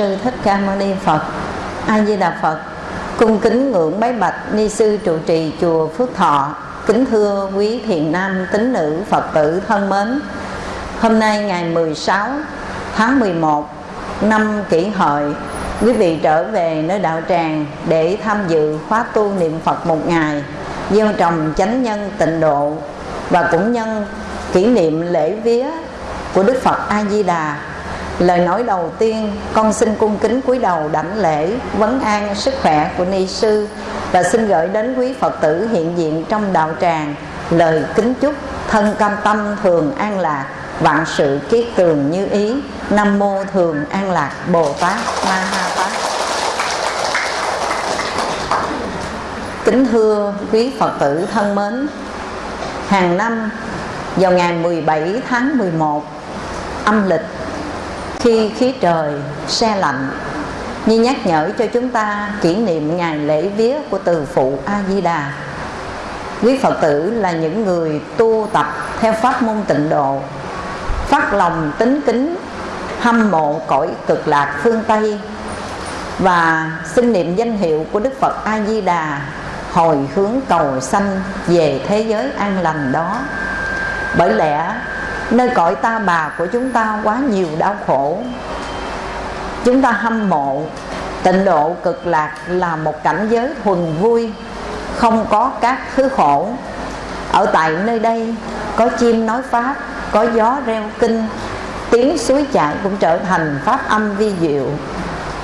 sư Thích Ca Mâu Ni Phật. A Di Đà Phật. Cung kính ngưỡng bái bạch ni sư trụ trì chùa Phước Thọ. Kính thưa quý thiền nam tín nữ Phật tử thân mến. Hôm nay ngày 16 tháng 11 năm kỷ hợi, quý vị trở về nơi đạo tràng để tham dự khóa tu niệm Phật một ngày, gieo trồng chánh nhân tịnh độ và cũng nhân kỷ niệm lễ vía của Đức Phật A Di Đà lời nói đầu tiên, con xin cung kính cúi đầu đảnh lễ, vấn an sức khỏe của ni sư và xin gửi đến quý Phật tử hiện diện trong đạo tràng lời kính chúc thân cam tâm thường an lạc, vạn sự kiết tường như ý. Nam mô thường an lạc bồ tát ma ha tát. Kính thưa quý phật tử thân mến, hàng năm vào ngày 17 tháng 11 âm lịch khi khí trời xe lạnh như nhắc nhở cho chúng ta kỷ niệm ngày lễ vía của từ phụ a di đà quý phật tử là những người tu tập theo pháp môn tịnh độ, phát lòng tính kính, hâm mộ cõi cực lạc phương tây. Và xin niệm danh hiệu của đức phật a di đà hồi hướng cầu sanh về thế giới an lành đó. Bởi lẽ nơi cõi ta bà của chúng ta quá nhiều đau khổ. Chúng ta hâm mộ, tịnh độ cực lạc là một cảnh giới thuần vui, không có các thứ khổ. Ở tại nơi đây, có chim nói pháp, có gió reo kinh, tiếng suối chảy cũng trở thành pháp âm vi diệu.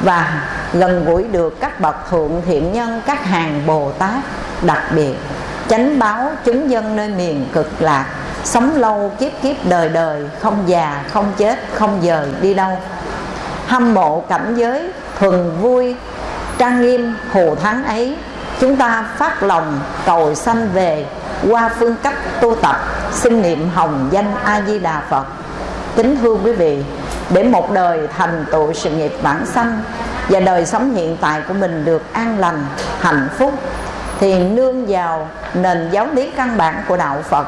Và gần gũi được các bậc thượng thiện nhân, các hàng bồ tát đặc biệt, chánh báo chúng dân nơi miền cực lạc sống lâu, kiếp kiếp, đời đời, không già, không chết, không dời, đi đâu? Hâm mộ cảnh giới, thuần vui, trang nghiêm, hồ thắng ấy. Chúng ta phát lòng, cầu sanh về, qua phương cách tu tập, xin niệm hồng danh a di đà phật. Kính thưa quý vị, để một đời thành tựu sự nghiệp bản sanh và đời sống hiện tại của mình được an lành, hạnh phúc, thì nương vào nền giáo lý căn bản của đạo phật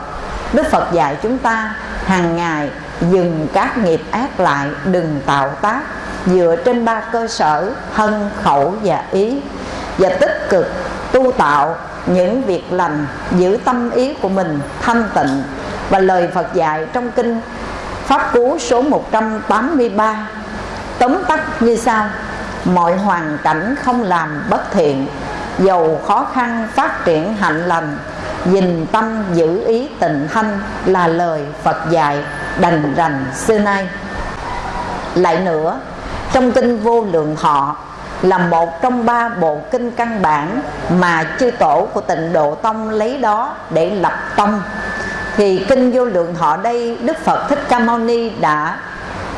đức phật dạy chúng ta hàng ngày dừng các nghiệp ác lại, đừng tạo tác, dựa trên ba cơ sở thân khẩu và ý và tích cực tu tạo những việc lành, giữ tâm ý của mình thanh tịnh. Và lời Phật dạy trong kinh Pháp Cú số 183 Tóm tắt như sau, Mọi hoàn cảnh không làm bất thiện Dầu khó khăn phát triển hạnh lành Dình tâm giữ ý tịnh thanh Là lời Phật dạy đành rành xưa nay. Lại nữa, Trong kinh vô lượng họ là một trong ba bộ kinh căn bản mà chư tổ của tịnh độ tông lấy đó để lập tông. Thì kinh vô lượng họ đây, đức phật thích ca mâu ni đã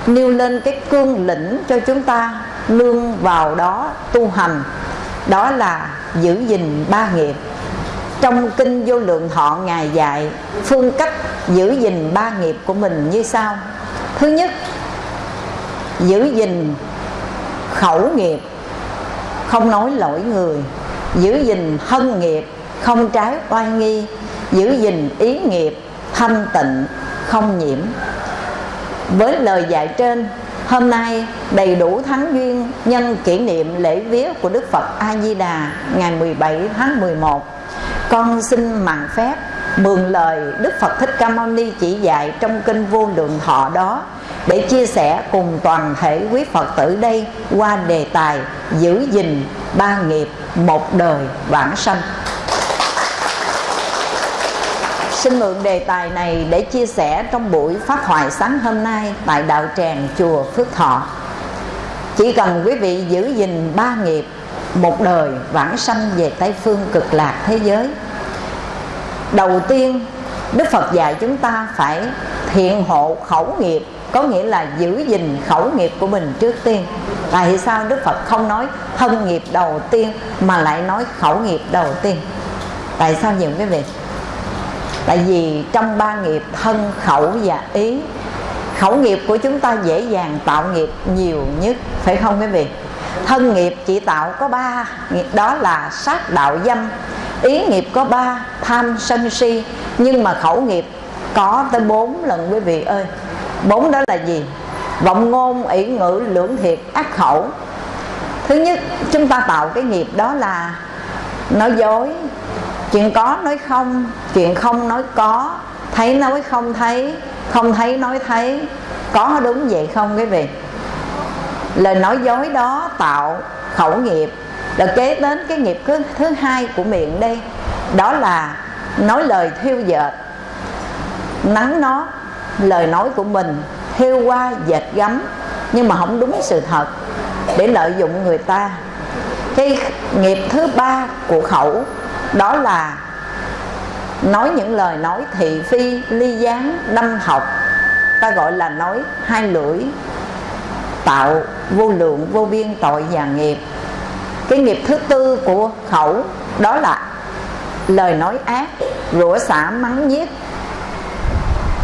nêu lên cái cương lĩnh cho chúng ta nương vào đó tu hành. Đó là giữ gìn ba nghiệp trong kinh vô lượng thọ ngài dạy, phương cách giữ gìn ba nghiệp của mình như sau. Thứ nhất, giữ gìn khẩu nghiệp, không nói lỗi người. Giữ gìn thân nghiệp, không trái oai nghi. Giữ gìn ý nghiệp, thanh tịnh, không nhiễm. Với lời dạy trên, hôm nay đầy đủ tháng duyên nhân kỷ niệm lễ vía của Đức Phật A Di Đà ngày 17 tháng 11 con xin mạn phép mượn lời Đức Phật Thích Ca Mâu Ni chỉ dạy trong kinh vô lượng thọ đó để chia sẻ cùng toàn thể quý Phật tử đây qua đề tài giữ gìn ba nghiệp một đời vãng sanh. Xin mượn đề tài này để chia sẻ trong buổi phát hoại sáng hôm nay tại đạo tràng chùa Phước Thọ. Chỉ cần quý vị giữ gìn ba nghiệp một đời vãng sanh về Tây Phương cực lạc thế giới. Đầu tiên, Đức Phật dạy chúng ta phải thiện hộ khẩu nghiệp, có nghĩa là giữ gìn khẩu nghiệp của mình trước tiên. Tại sao đức phật không nói thân nghiệp đầu tiên mà lại nói khẩu nghiệp đầu tiên? Tại sao nhiều quý vị? Tại vì trong ba nghiệp thân, khẩu và ý, khẩu nghiệp của chúng ta dễ dàng tạo nghiệp nhiều nhất, phải không quý vị? Thân nghiệp chỉ tạo có ba. Đó là sát đạo dâm, ý nghiệp có ba, tham sân si. Nhưng mà khẩu nghiệp có tới bốn lần, quý vị ơi. Bốn đó là gì? Vọng ngôn, ỷ ngữ, lưỡng thiệt, ác khẩu. Thứ nhất, chúng ta tạo cái nghiệp đó là nói dối. Chuyện có nói không, chuyện không nói có. Thấy nói không thấy không thấy nói thấy. Có đúng vậy không, quý vị? Lời nói dối đó tạo khẩu nghiệp. Là kế đến cái nghiệp thứ, thứ hai của miệng đây đó là nói lời thiêu dệt. Nắng nó lời nói của mình thiêu qua dệt gấm. Nhưng mà không đúng sự thật. Để lợi dụng người ta. Cái nghiệp thứ ba của khẩu đó là nói những lời nói thị phi ly gián đâm học. Ta gọi là nói hai lưỡi tạo vô lượng, vô biên tội và nghiệp. Cái nghiệp thứ tư của khẩu, đó là lời nói ác, rủa xả mắng giết,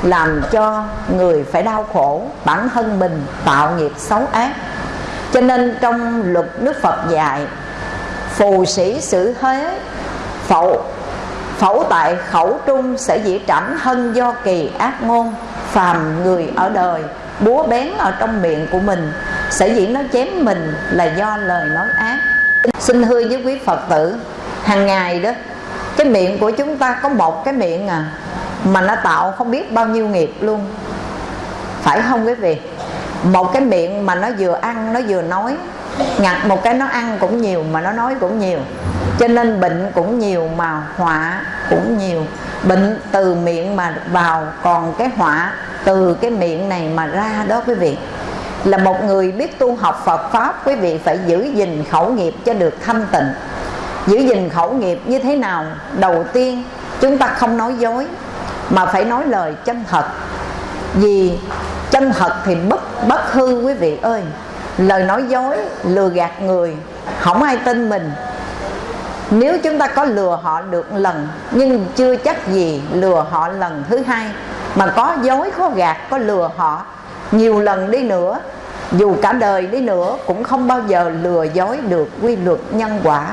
làm cho người phải đau khổ, bản thân mình tạo nghiệp xấu ác. Cho nên trong luật đức phật dạy, phù sĩ xử thế, phẫu phẫu tại khẩu trung sẽ dĩ trảm thân do kỳ ác ngôn, phàm người ở đời, búa bén ở trong miệng của mình sở dĩ nó chém mình là do lời nói ác. Xin thưa với quý phật tử hàng ngày đó, cái miệng của chúng ta có một cái miệng à mà nó tạo không biết bao nhiêu nghiệp luôn. Phải không quý vị? Một cái miệng mà nó vừa ăn, nó vừa nói. Ngặt một cái nó ăn cũng nhiều mà nó nói cũng nhiều. Cho nên bệnh cũng nhiều mà họa cũng nhiều. Bệnh từ miệng mà vào còn cái họa từ cái miệng này mà ra đó quý vị là một người biết tu học Phật Pháp, quý vị phải giữ gìn khẩu nghiệp cho được thanh tịnh. Giữ gìn khẩu nghiệp như thế nào? Đầu tiên, chúng ta không nói dối, mà phải nói lời chân thật. Vì chân thật thì bất bất hư, quý vị ơi. Lời nói dối, lừa gạt người, không ai tin mình. Nếu chúng ta có lừa họ được lần, nhưng chưa chắc gì lừa họ lần thứ hai, mà có dối, có gạt, có lừa họ nhiều lần đi nữa dù cả đời đi nữa, cũng không bao giờ lừa dối được quy luật nhân quả.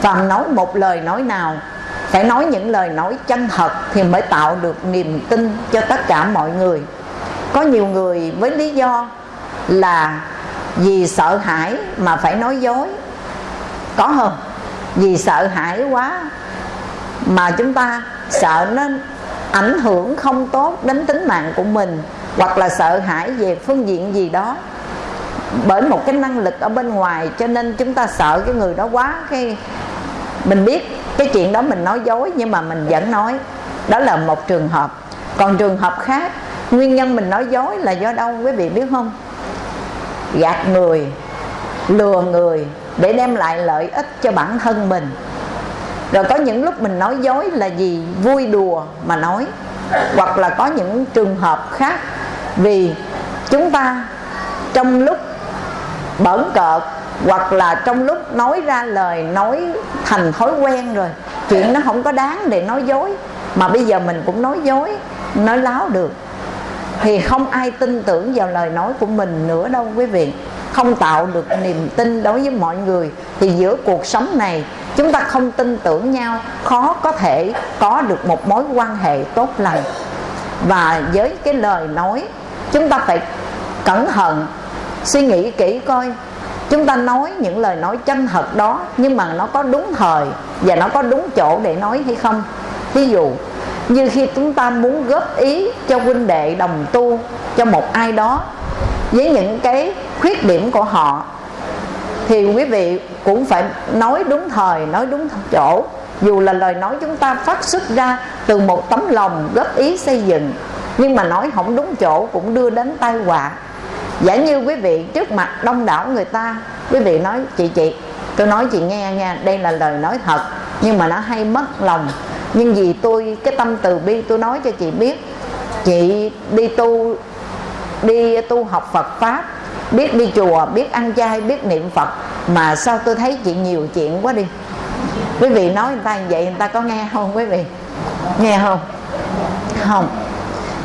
Phàm nói một lời nói nào, phải nói những lời nói chân thật thì mới tạo được niềm tin cho tất cả mọi người. Có nhiều người với lý do là vì sợ hãi mà phải nói dối. Có không? Vì sợ hãi quá mà chúng ta sợ nó ảnh hưởng không tốt đến tính mạng của mình, hoặc là sợ hãi về phương diện gì đó bởi một cái năng lực ở bên ngoài, cho nên chúng ta sợ cái người đó quá cái, mình biết cái chuyện đó mình nói dối, nhưng mà mình vẫn nói. Đó là một trường hợp. Còn trường hợp khác, nguyên nhân mình nói dối là do đâu, quý vị biết không? Gạt người, lừa người để đem lại lợi ích cho bản thân mình. Rồi có những lúc mình nói dối là gì vui đùa mà nói, hoặc là có những trường hợp khác vì chúng ta trong lúc bẩn cợt, hoặc là trong lúc nói ra lời, nói thành thói quen rồi, chuyện nó không có đáng để nói dối. Mà bây giờ mình cũng nói dối, nói láo được. Thì không ai tin tưởng vào lời nói của mình nữa đâu quý vị. Không tạo được niềm tin đối với mọi người. Thì giữa cuộc sống này, chúng ta không tin tưởng nhau, khó có thể có được một mối quan hệ tốt lành. Và với cái lời nói, chúng ta phải cẩn thận suy nghĩ kỹ coi. Chúng ta nói những lời nói chân thật đó, nhưng mà nó có đúng thời và nó có đúng chỗ để nói hay không? Ví dụ, như khi chúng ta muốn góp ý cho huynh đệ đồng tu, cho một ai đó, với những cái khuyết điểm của họ, thì quý vị cũng phải nói đúng thời, nói đúng chỗ. Dù là lời nói chúng ta phát xuất ra từ một tấm lòng góp ý xây dựng, nhưng mà nói không đúng chỗ cũng đưa đến tai họa giả như quý vị trước mặt đông đảo người ta, quý vị nói, chị chị, tôi nói chị nghe nha, đây là lời nói thật, nhưng mà nó hay mất lòng. Nhưng vì tôi, cái tâm từ bi tôi nói cho chị biết, chị đi tu đi tu học Phật pháp, biết đi chùa, biết ăn chay, biết niệm Phật, mà sao tôi thấy chị nhiều chuyện quá đi. Quý vị nói người ta vậy, người ta có nghe không quý vị? Nghe không? Không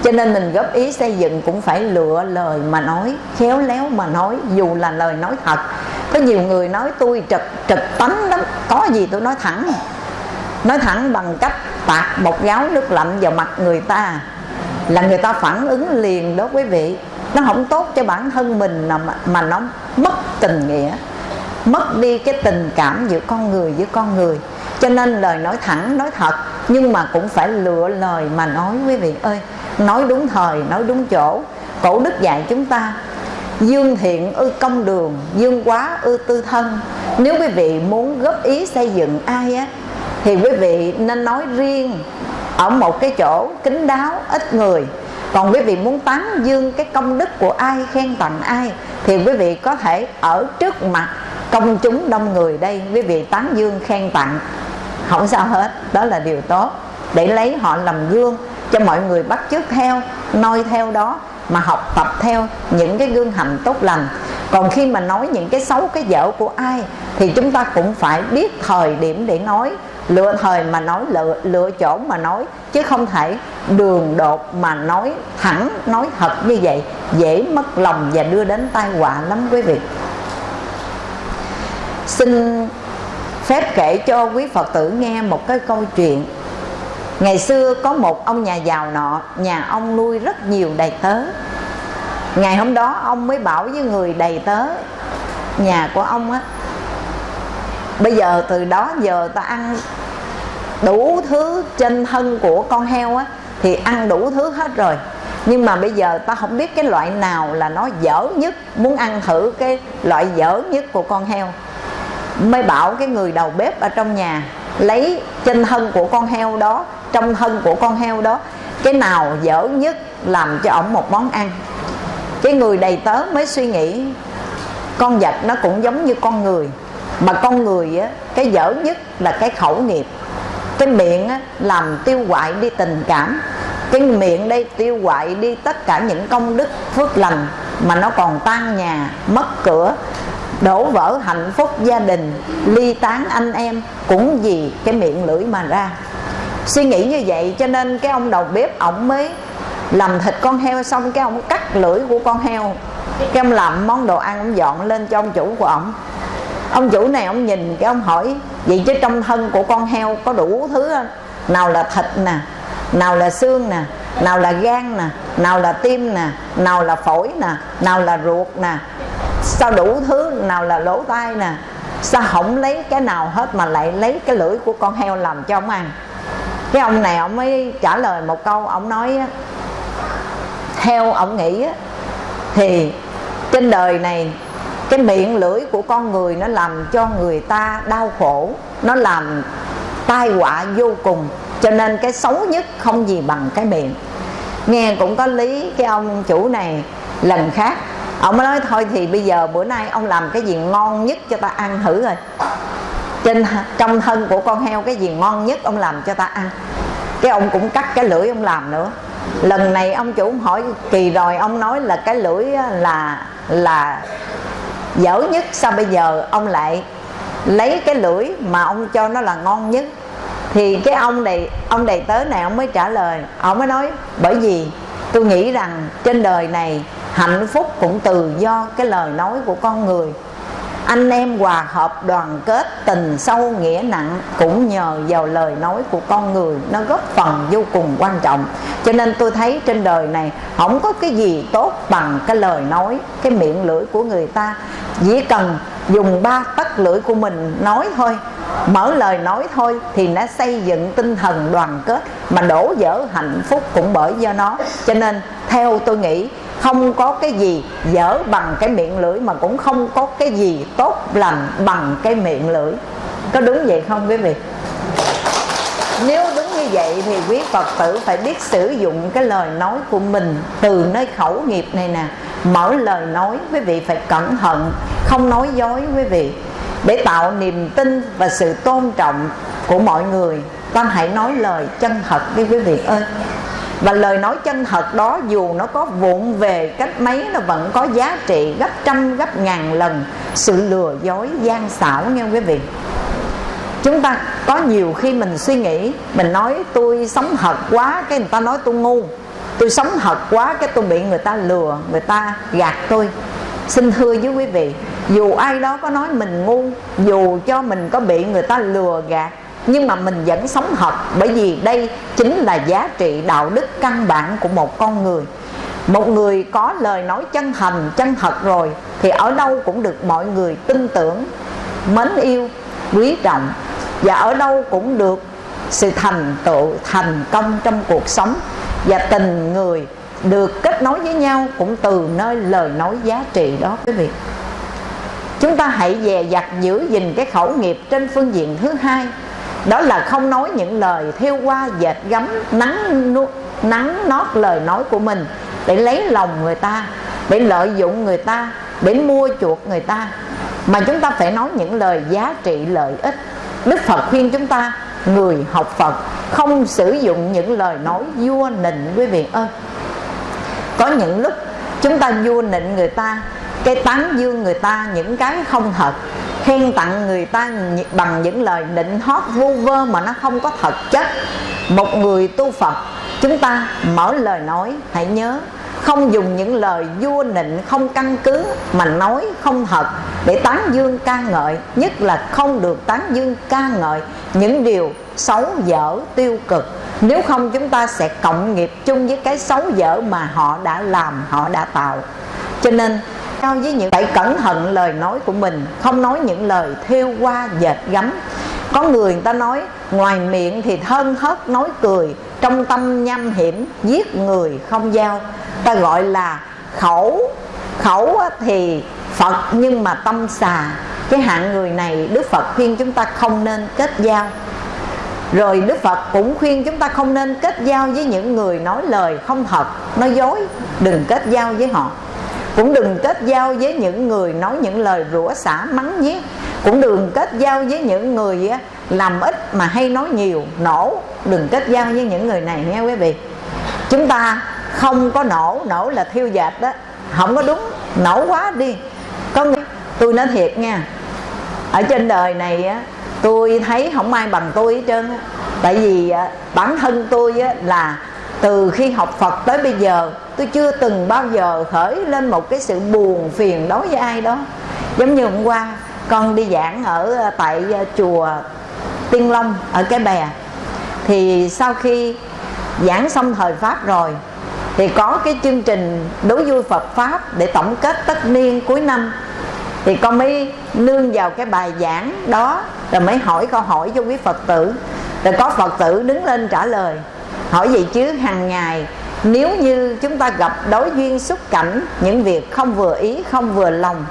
cho nên mình góp ý xây dựng cũng phải lựa lời mà nói khéo léo mà nói dù là lời nói thật. Có nhiều người nói tôi trực trực tánh lắm có gì tôi nói thẳng. Nói thẳng bằng cách tạt bột gáo nước lạnh vào mặt người ta là người ta phản ứng liền đó quý vị. Nó không tốt cho bản thân mình mà, mà nó mất tình nghĩa mất đi cái tình cảm giữa con người với con người. Cho nên lời nói thẳng nói thật nhưng mà cũng phải lựa lời mà nói quý vị ơi nói đúng thời, nói đúng chỗ. Cổ đức dạy chúng ta, dương thiện ư công đường, dương quá ư tư thân. Nếu quý vị muốn góp ý xây dựng ai á, thì quý vị nên nói riêng, ở một cái chỗ kín đáo, ít người. Còn quý vị muốn tán dương cái công đức của ai, khen tặng ai, thì quý vị có thể ở trước mặt công chúng đông người đây, quý vị tán dương, khen tặng. Không sao hết, đó là điều tốt. Để lấy họ làm gương cho mọi người bắt chước theo noi theo đó mà học tập theo những cái gương hành tốt lành. Còn khi mà nói những cái xấu cái dở của ai thì chúng ta cũng phải biết thời điểm để nói lựa thời mà nói lựa, lựa chỗ mà nói chứ không thể đường đột mà nói thẳng nói thật như vậy dễ mất lòng và đưa đến tai họa lắm quý vị. Xin phép kể cho quý phật tử nghe một cái câu chuyện ngày xưa có một ông nhà giàu nọ, nhà ông nuôi rất nhiều đầy tớ. Ngày hôm đó ông mới bảo với người đầy tớ, nhà của ông á, bây giờ từ đó giờ ta ăn đủ thứ trên thân của con heo á, thì ăn đủ thứ hết rồi. Nhưng mà bây giờ ta không biết cái loại nào là nó dở nhất, muốn ăn thử cái loại dở nhất của con heo. Mới bảo cái người đầu bếp ở trong nhà lấy trên thân của con heo đó trong thân của con heo đó cái nào dở nhất làm cho ổng một món ăn. Cái người đầy tớ mới suy nghĩ con vật nó cũng giống như con người mà con người á cái dở nhất là cái khẩu nghiệp. Cái miệng á, làm tiêu hoại đi tình cảm. Cái miệng đây tiêu hoại đi tất cả những công đức phước lành mà nó còn tan nhà mất cửa đổ vỡ hạnh phúc gia đình, ly tán anh em cũng vì cái miệng lưỡi mà ra. Suy nghĩ như vậy cho nên cái ông đầu bếp ổng mới làm thịt con heo xong cái ông cắt lưỡi của con heo. Cái ông làm món đồ ăn ông dọn lên cho ông chủ của ổng. Ông chủ này ông nhìn cái ông hỏi, vậy chứ trong thân của con heo có đủ thứ nào là thịt nè, nào là xương nè, nào là gan nè, nào là tim nè, nào là phổi nè, nào là ruột nè sao đủ thứ nào là lỗ tai nè? Sao không lấy cái nào hết mà lại lấy cái lưỡi của con heo làm cho ông ăn? Cái ông này ông mới trả lời một câu, ông nói theo ông nghĩ thì trên đời này cái miệng lưỡi của con người nó làm cho người ta đau khổ, nó làm tai họa vô cùng, cho nên cái xấu nhất không gì bằng cái miệng nghe cũng có lý, cái ông chủ này lần khác ông mới nói, thôi thì bây giờ bữa nay ông làm cái gì ngon nhất cho ta ăn thử rồi trên trong thân của con heo cái gì ngon nhất ông làm cho ta ăn. Cái ông cũng cắt cái lưỡi ông làm nữa. Lần này ông chủ hỏi kỳ rồi, ông nói là cái lưỡi là là dở nhất. Sao bây giờ ông lại lấy cái lưỡi mà ông cho nó là ngon nhất? Thì cái ông này, ông đầy tớ này ông mới trả lời. Ông mới nói, bởi vì tôi nghĩ rằng trên đời này hạnh phúc cũng từ do cái lời nói của con người. Anh em hòa hợp đoàn kết tình sâu nghĩa nặng cũng nhờ vào lời nói của con người, nó góp phần vô cùng quan trọng. Cho nên tôi thấy trên đời này không có cái gì tốt bằng cái lời nói, cái miệng lưỡi của người ta. Chỉ cần dùng ba tấc lưỡi của mình nói thôi, mở lời nói thôi thì nó xây dựng tinh thần đoàn kết mà đổ vỡ hạnh phúc cũng bởi do nó. Cho nên theo tôi nghĩ không có cái gì dở bằng cái miệng lưỡi mà cũng không có cái gì tốt lành bằng cái miệng lưỡi. Có đúng vậy không quý vị? Nếu đúng như vậy thì quý phật tử phải biết sử dụng cái lời nói của mình từ nơi khẩu nghiệp này nè. Mở lời nói, quý vị phải cẩn thận, không nói dối quý vị. Để tạo niềm tin và sự tôn trọng của mọi người, con hãy nói lời chân thật đi quý vị ơi và lời nói chân thật đó, dù nó có vụn về cách mấy, nó vẫn có giá trị gấp trăm, gấp ngàn lần sự lừa dối gian xảo, nghe quý vị? Chúng ta có nhiều khi mình suy nghĩ, mình nói, tôi sống thật quá, cái người ta nói tôi ngu. Tôi sống thật quá, cái tôi bị người ta lừa, người ta gạt tôi. Xin thưa với quý vị, dù ai đó có nói mình ngu, dù cho mình có bị người ta lừa gạt nhưng mà mình vẫn sống hợp, bởi vì đây chính là giá trị đạo đức căn bản của một con người. Một người có lời nói chân thành, chân thật rồi, thì ở đâu cũng được mọi người tin tưởng, mến yêu, quý trọng. Và ở đâu cũng được sự thành tựu, thành công trong cuộc sống. Và tình người được kết nối với nhau cũng từ nơi lời nói giá trị đó, quý vị. Chúng ta hãy dè dặt giữ gìn cái khẩu nghiệp trên phương diện thứ hai đó là không nói những lời theo qua dệt gấm, nắng nắng nót lời nói của mình để lấy lòng người ta, để lợi dụng người ta, để mua chuộc người ta. Mà chúng ta phải nói những lời giá trị lợi ích. Đức phật khuyên chúng ta, người học phật, không sử dụng những lời nói vua nịnh, quý vị ơi. Có những lúc chúng ta vua nịnh người ta, cái tán dương người ta, những cái không thật khen tặng người ta bằng những lời định hót vu vơ mà nó không có thật chất. Một người tu phật, chúng ta mở lời nói, hãy nhớ, không dùng những lời vua nịnh, không căn cứ, mà nói không thật để tán dương ca ngợi, nhất là không được tán dương ca ngợi. Những điều xấu dở tiêu cực, nếu không chúng ta sẽ cộng nghiệp chung với cái xấu dở mà họ đã làm, họ đã tạo. Cho nên cao với những phải cẩn thận lời nói của mình, không nói những lời thiêu qua dệt gấm. Có người người ta nói, ngoài miệng thì thân hớt nói cười, trong tâm nham hiểm giết người không giao. Ta gọi là khẩu. Khẩu thì phật, nhưng mà tâm xà. Cái hạng người này đức phật khuyên chúng ta không nên kết giao. Rồi đức phật cũng khuyên chúng ta không nên kết giao với những người nói lời không thật. Nói dối, đừng kết giao với họ cũng đừng kết giao với những người nói những lời rủa xả, mắng nhiếc. Cũng đừng kết giao với những người làm ít mà hay nói nhiều, nổ. Đừng kết giao với những người này nghe quý vị. Chúng ta không có nổ nổ là thiêu dệt đó. Không có đúng, nổ quá đi. Có người, tôi nói thiệt nha, ở trên đời này, á, tôi thấy không ai bằng tôi hết trơn á. Tại vì bản thân tôi, á, là từ khi học Phật tới bây giờ, tôi chưa từng bao giờ khởi lên một cái sự buồn phiền đối với ai đó. Giống như hôm qua, con đi giảng ở ờ, tại ờ, chùa Tiên Long ở cái bè. Thì sau khi giảng xong thời pháp rồi, thì có cái chương trình đối vui Phật pháp để tổng kết tất niên cuối năm. Thì con mới nương vào cái bài giảng đó, rồi mới hỏi câu hỏi cho quý Phật tử. Rồi có Phật tử đứng lên trả lời hỏi vậy chứ, hàng ngày? Nếu như chúng ta gặp đối duyên xúc cảnh, những việc không vừa ý, không vừa lòng,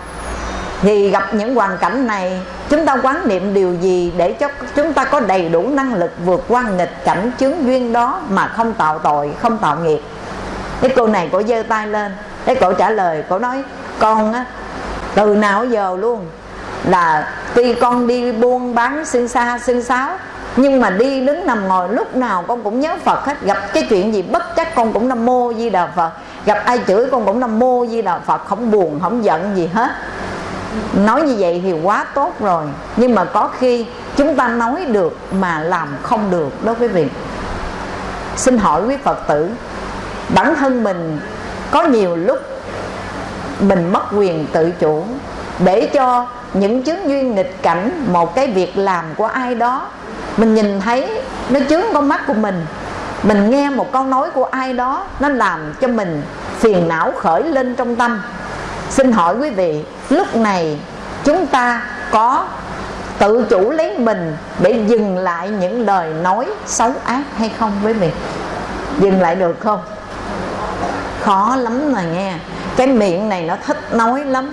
thì gặp những hoàn cảnh này, chúng ta quán niệm điều gì để cho chúng ta có đầy đủ năng lực vượt qua nghịch cảnh chướng duyên đó mà không tạo tội, không tạo nghiệp? Cái cô này cổ giơ tay lên, cái cổ trả lời, cổ nói, con á, từ nào giờ luôn là tuy con đi buôn bán xin xa xin sáo nhưng mà đi đứng nằm ngồi, lúc nào con cũng nhớ phật hết. Gặp cái chuyện gì bất chắc con cũng nam mô di đà phật. Gặp ai chửi con cũng nam mô di đà phật. Không buồn, không giận gì hết. Nói như vậy thì quá tốt rồi. Nhưng mà có khi chúng ta nói được mà làm không được đó quý vị. Xin hỏi quý phật tử, bản thân mình có nhiều lúc mình mất quyền tự chủ để cho những chứng duyên nghịch cảnh, một cái việc làm của ai đó mình nhìn thấy nó chướng con mắt của mình. Mình nghe một câu nói của ai đó, nó làm cho mình phiền não khởi lên trong tâm. Xin hỏi quý vị, lúc này chúng ta có tự chủ lấy mình để dừng lại những lời nói xấu ác hay không quý vị? Dừng lại được không? Khó lắm mà nghe. Cái miệng này nó thích nói lắm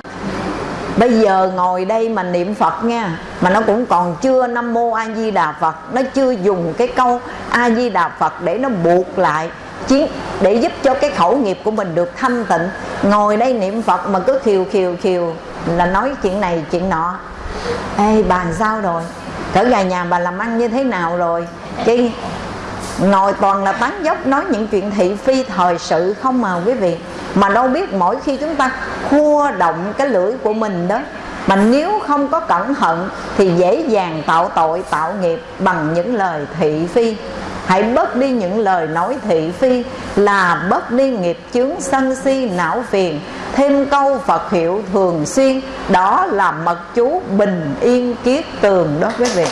bây giờ ngồi đây mà niệm phật nha, mà nó cũng còn chưa nam mô a di đà phật, nó chưa dùng cái câu a di đà phật để nó buộc lại chiến để giúp cho cái khẩu nghiệp của mình được thanh tịnh. Ngồi đây niệm phật mà cứ khiều khiều khiều là nói chuyện này chuyện nọ. Ê, bà sao rồi? Cỡ gà nhà bà làm ăn như thế nào rồi? Cái ngồi toàn là tán dốc nói những chuyện thị phi thời sự không mà quý vị. Mà đâu biết mỗi khi chúng ta khua động cái lưỡi của mình đó, mà nếu không có cẩn thận thì dễ dàng tạo tội, tạo nghiệp bằng những lời thị phi. Hãy bớt đi những lời nói thị phi là bớt đi nghiệp chướng sân si não phiền. Thêm câu phật hiệu thường xuyên, đó là mật chú bình yên kiết tường đó, quý vị.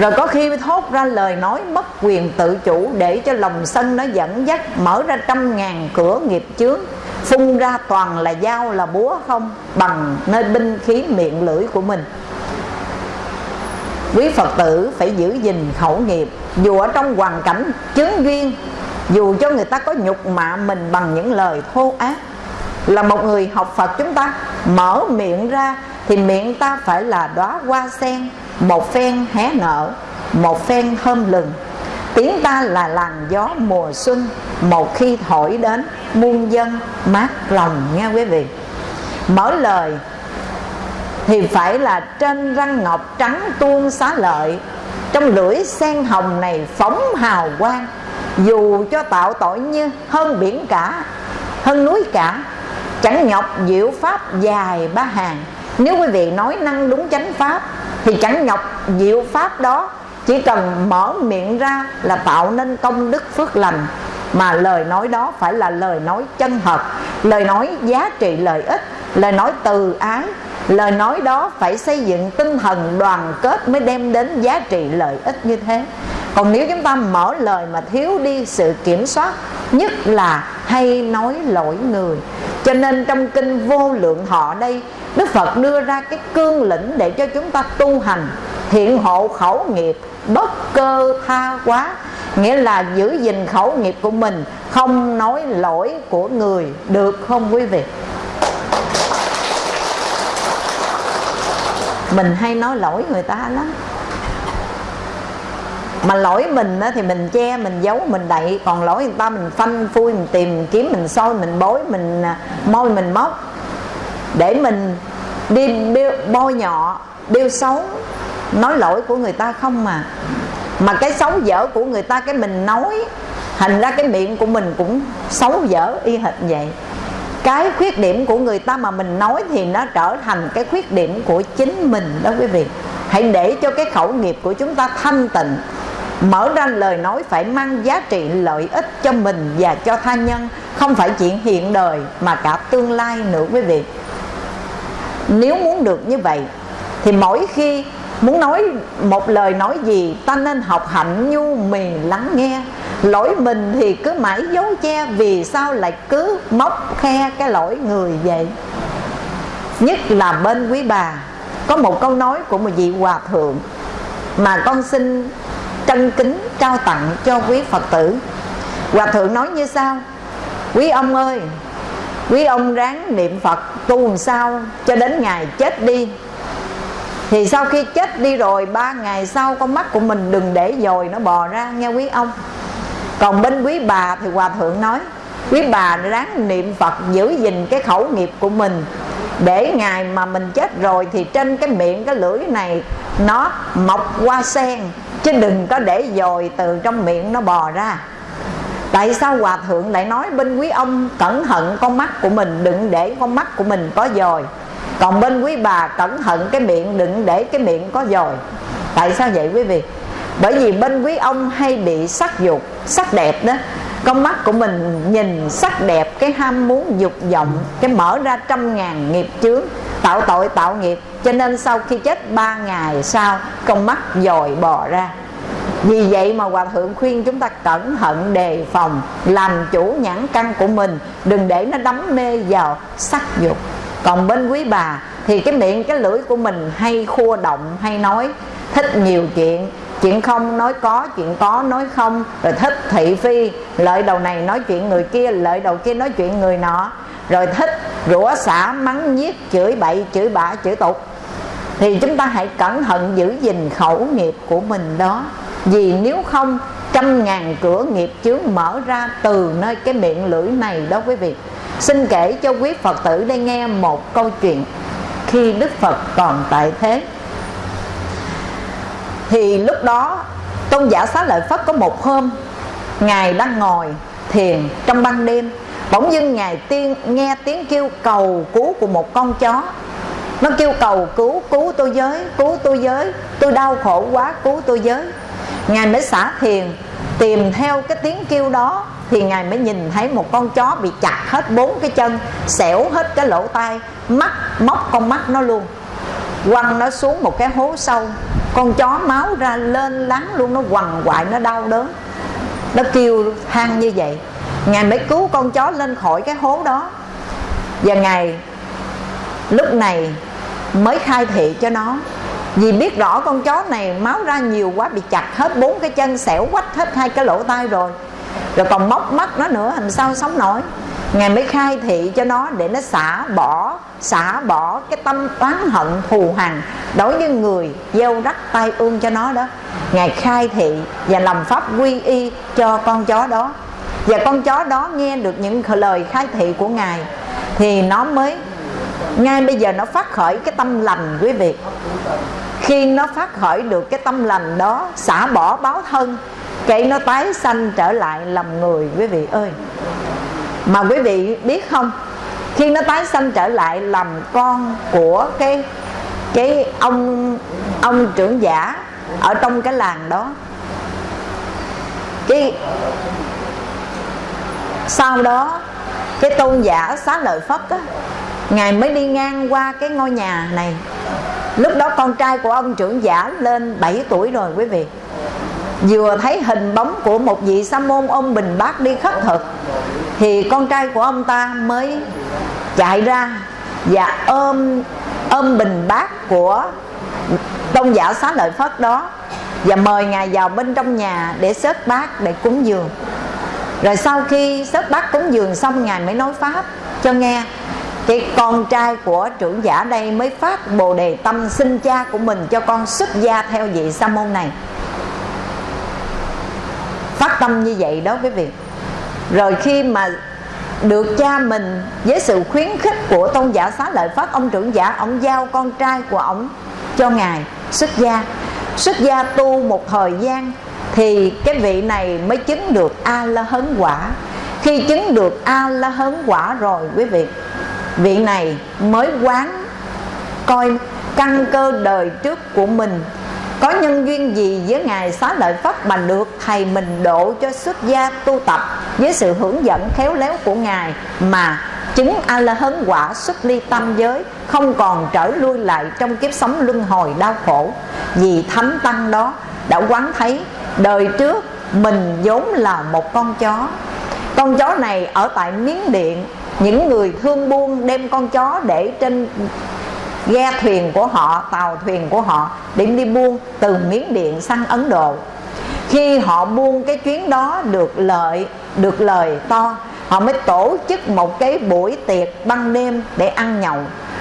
Rồi có khi thốt ra lời nói mất quyền tự chủ để cho lòng sân nó dẫn dắt, mở ra trăm ngàn cửa nghiệp chướng. Phun ra toàn là dao là búa không, bằng nơi binh khí miệng lưỡi của mình. Quý phật tử phải giữ gìn khẩu nghiệp, dù ở trong hoàn cảnh chứng duyên, dù cho người ta có nhục mạ mình bằng những lời thô ác. Là một người học phật chúng ta, mở miệng ra thì miệng ta phải là đóa hoa sen một phen hé nở, một phen hôm lừng. Tiếng ta là làn gió mùa xuân, một khi thổi đến, muôn dân mát lòng nha quý vị. Mở lời, thì phải là trên răng ngọc trắng tuôn xá lợi. Trong lưỡi sen hồng này phóng hào quang. Dù cho tạo tội như hơn biển cả, hơn núi cả, chẳng nhọc diệu pháp dài ba hàng nếu quý vị nói năng đúng chánh pháp, thì chẳng nhọc diệu pháp đó. Chỉ cần mở miệng ra là tạo nên công đức phước lành. Mà lời nói đó phải là lời nói chân thật. Lời nói giá trị lợi ích, lời nói từ ái. Lời nói đó phải xây dựng tinh thần đoàn kết mới đem đến giá trị lợi ích như thế. Còn nếu chúng ta mở lời mà thiếu đi sự kiểm soát, nhất là hay nói lỗi người. Cho nên trong kinh vô lượng họ đây đức phật đưa ra cái cương lĩnh để cho chúng ta tu hành hiện hộ khẩu nghiệp bất cơ tha quá. Nghĩa là giữ gìn khẩu nghiệp của mình không nói lỗi của người. Được không quý vị? Mình hay nói lỗi người ta lắm. Mà lỗi mình á, thì mình che mình giấu mình đậy. Còn lỗi người ta mình phanh phui mình tìm kiếm mình soi mình bối mình à, môi mình móc để mình đi bôi nhọ điêu xấu, nói lỗi của người ta không mà. Mà cái xấu dở của người ta, cái mình nói, thành ra cái miệng của mình cũng xấu dở y hệt vậy. Cái khuyết điểm của người ta mà mình nói thì nó trở thành cái khuyết điểm của chính mình đó quý vị. Hãy để cho cái khẩu nghiệp của chúng ta thanh tịnh, mở ra lời nói phải mang giá trị lợi ích cho mình và cho tha nhân, không phải chuyện hiện đời mà cả tương lai nữa quý vị nếu muốn được như vậy, thì mỗi khi muốn nói một lời nói gì, ta nên học hạnh nhu mì lắng nghe. Lỗi mình thì cứ mãi giấu che, vì sao lại cứ móc khe cái lỗi người vậy? Nhất là bên quý bà. Có một câu nói của một vị hòa thượng mà con xin trân kính trao tặng cho quý phật tử. Hòa thượng nói như sau, quý ông ơi quý ông ráng niệm phật, tu làm sao cho đến ngày chết đi. Thì sau khi chết đi rồi, ba ngày sau con mắt của mình đừng để dồi nó bò ra, nghe quý ông. Còn bên quý bà thì hòa thượng nói, quý bà ráng niệm phật giữ gìn cái khẩu nghiệp của mình. Để ngày mà mình chết rồi thì trên cái miệng, cái lưỡi này, nó mọc qua sen, chứ đừng có để dồi từ trong miệng nó bò ra tại sao hòa thượng lại nói bên quý ông cẩn thận con mắt của mình, đừng để con mắt của mình có dồi còn bên quý bà cẩn thận cái miệng, đừng để cái miệng có dồi tại sao vậy quý vị? Bởi vì bên quý ông hay bị sắc dục, sắc đẹp đó. Con mắt của mình nhìn sắc đẹp, cái ham muốn dục vọng, cái mở ra trăm ngàn nghiệp chướng, tạo tội tạo nghiệp. Cho nên sau khi chết ba ngày sau, con mắt dồi bò ra vì vậy mà Hòa Thượng khuyên chúng ta cẩn thận đề phòng Làm chủ nhãn căn của mình Đừng để nó đắm mê vào sắc dục. Còn bên quý bà Thì cái miệng cái lưỡi của mình hay khua động hay nói Thích nhiều chuyện. Chuyện không nói có, chuyện có nói không Rồi thích thị phi Lợi đầu này nói chuyện người kia Lợi đầu kia nói chuyện người nọ. Rồi thích rủa xả mắng nhiếc Chửi bậy, chửi bạ, chửi tục. Thì chúng ta hãy cẩn thận giữ gìn khẩu nghiệp của mình đó vì nếu không, trăm ngàn cửa nghiệp chướng mở ra từ nơi cái miệng lưỡi này đó quý vị. Xin kể cho quý phật tử đây nghe một câu chuyện khi đức phật còn tại thế. Thì lúc đó, tôn giả xá lợi phất có một hôm, ngài đang ngồi thiền trong ban đêm, bỗng dưng ngài tiên, nghe tiếng kêu cầu cứu của một con chó. Nó kêu cầu cứu cứu tôi giới cứu tôi giới tôi đau khổ quá, cứu tôi giới ngài mới xả thiền, tìm theo cái tiếng kêu đó, thì ngài mới nhìn thấy một con chó bị chặt hết bốn cái chân, xẻo hết cái lỗ tai, mắt, móc con mắt nó luôn. Quăng nó xuống một cái hố sâu, con chó máu ra lên láng luôn, nó quằn quại, nó đau đớn. Nó kêu than như vậy. Ngài mới cứu con chó lên khỏi cái hố đó. Và ngài lúc này mới khai thị cho nó vì biết rõ con chó này máu ra nhiều quá, bị chặt hết bốn cái chân, xẻo quách hết hai cái lỗ tai rồi. Rồi còn móc mắt nó nữa, làm sao sống nổi? Ngài mới khai thị cho nó để nó xả bỏ xả bỏ cái tâm oán hận thù hằn đối với người gieo rắc tay ương cho nó đó. Ngài khai thị và làm pháp quy y cho con chó đó. Và con chó đó nghe được những lời khai thị của ngài, thì nó mới ngay bây giờ nó phát khởi cái tâm lành, quý vị. Khi nó phát khởi được cái tâm lành đó, xả bỏ báo thân cái nó tái sanh trở lại làm người, quý vị ơi. Mà quý vị biết không? Khi nó tái sanh trở lại làm con của cái cái ông ông trưởng giả ở trong cái làng đó. Cái, sau đó, cái tôn giả xá lợi phất á ngài mới đi ngang qua cái ngôi nhà này. Lúc đó con trai của ông trưởng giả lên 7 tuổi rồi quý vị. Vừa thấy hình bóng của một vị sa môn ông bình bát đi khất thực, thì con trai của ông ta mới chạy ra và ôm ôm bình bát của tôn giả xá lợi phất đó và mời ngài vào bên trong nhà để xếp bát để cúng dường. Rồi sau khi xếp bát cúng dường xong, ngài mới nói pháp cho nghe thì con trai của trưởng giả đây mới phát bồ đề tâm xin cha của mình cho con xuất gia theo vị sa môn này. Phát tâm như vậy đó quý vị. Rồi khi mà được cha mình với sự khuyến khích của tôn giả xá lợi phát, ông trưởng giả, ông giao con trai của ông cho ngài xuất gia. Xuất gia tu một thời gian thì cái vị này mới chứng được a la hấn quả. Khi chứng được a la hấn quả rồi quý vị vị này mới quán coi căn cơ đời trước của mình. Có nhân duyên gì với ngài xá lợi phất mà được thầy mình độ cho xuất gia tu tập với sự hướng dẫn khéo léo của ngài mà chứng a la hấn quả xuất ly tâm giới không còn trở lui lại trong kiếp sống luân hồi đau khổ? Vì thánh tăng đó đã quán thấy đời trước mình vốn là một con chó. Con chó này ở tại miến điện những người thương buôn đem con chó để trên ghe thuyền của họ, tàu thuyền của họ để đi buôn từ miến điện sang ấn độ. Khi họ buôn cái chuyến đó được lợi, được lời to, họ mới tổ chức một cái buổi tiệc ban đêm để ăn nhậu.